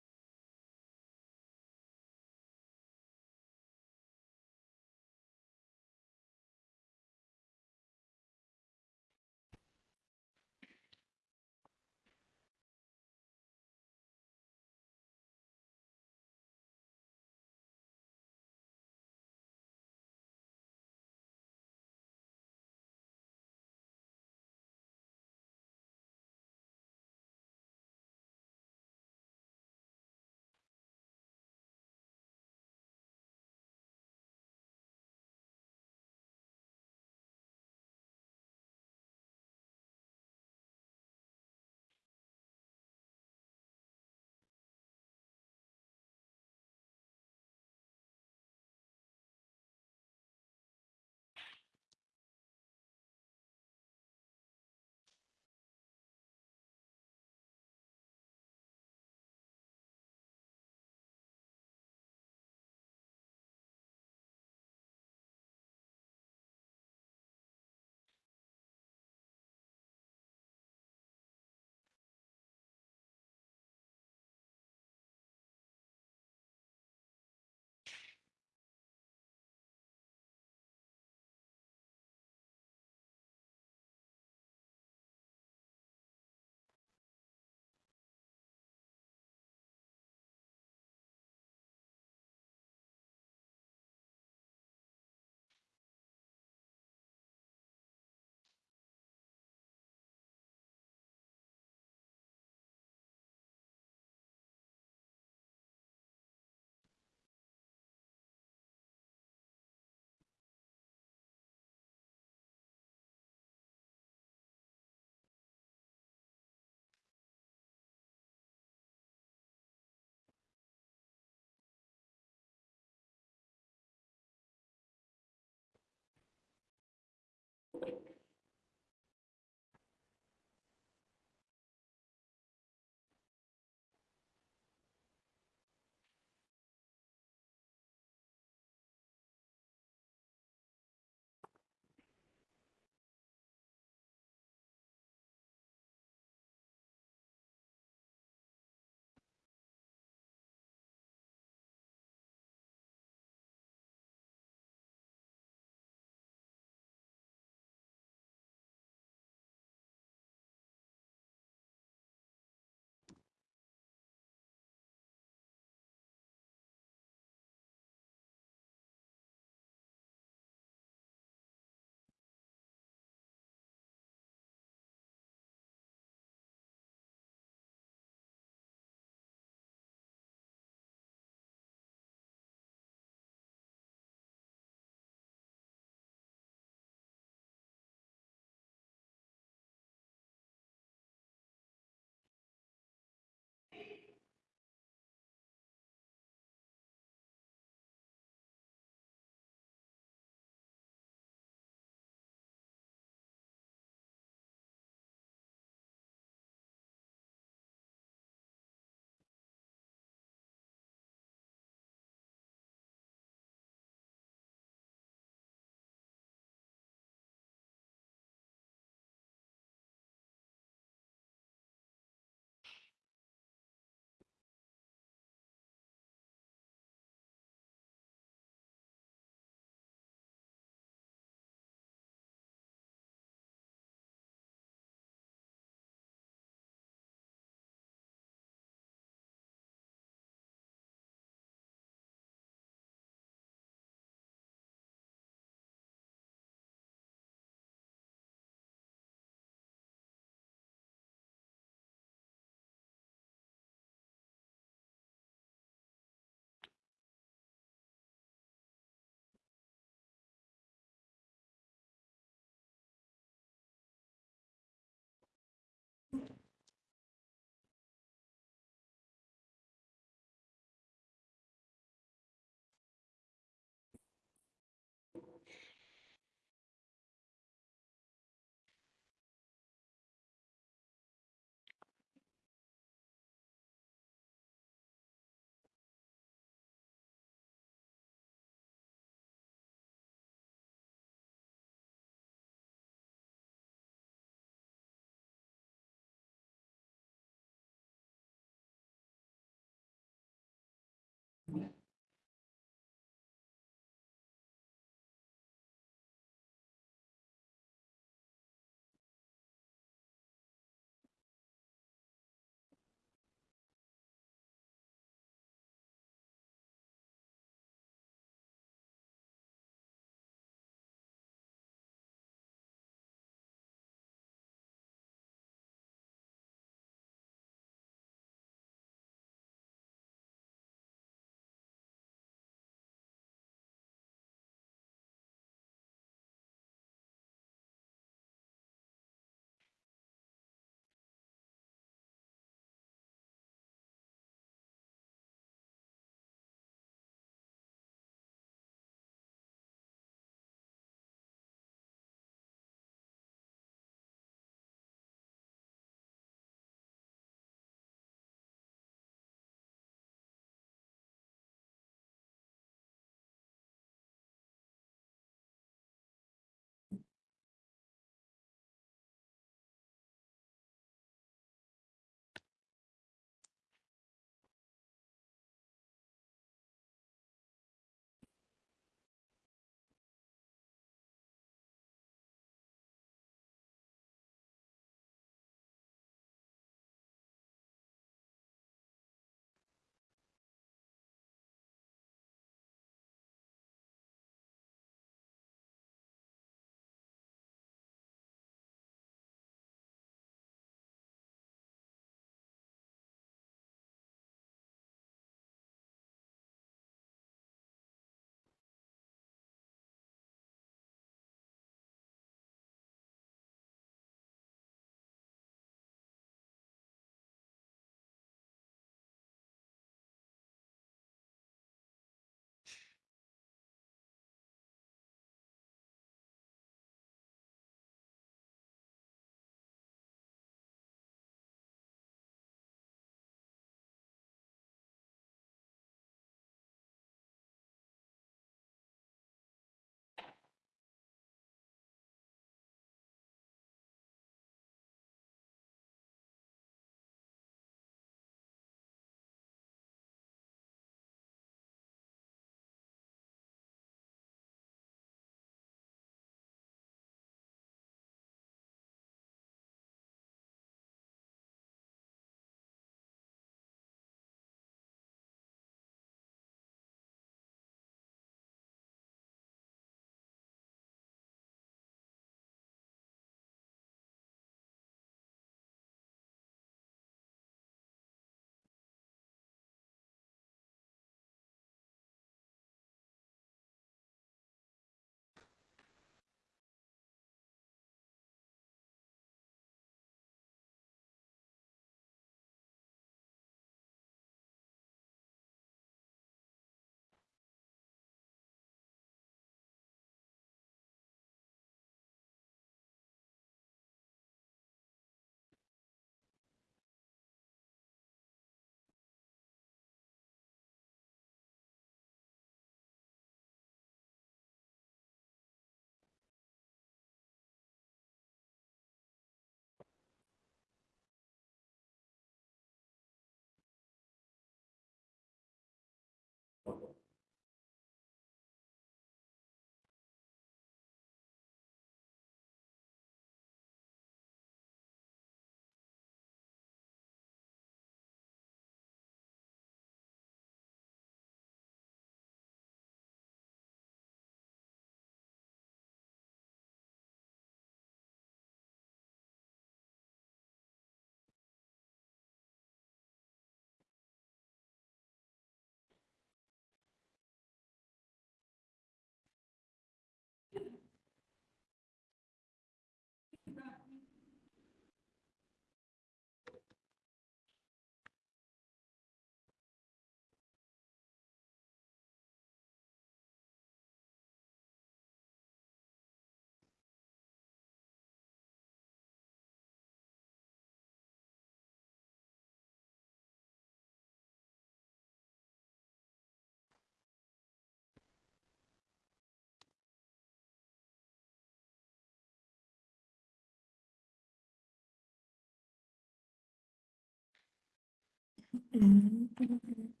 嗯嗯嗯。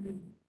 Mm-hmm.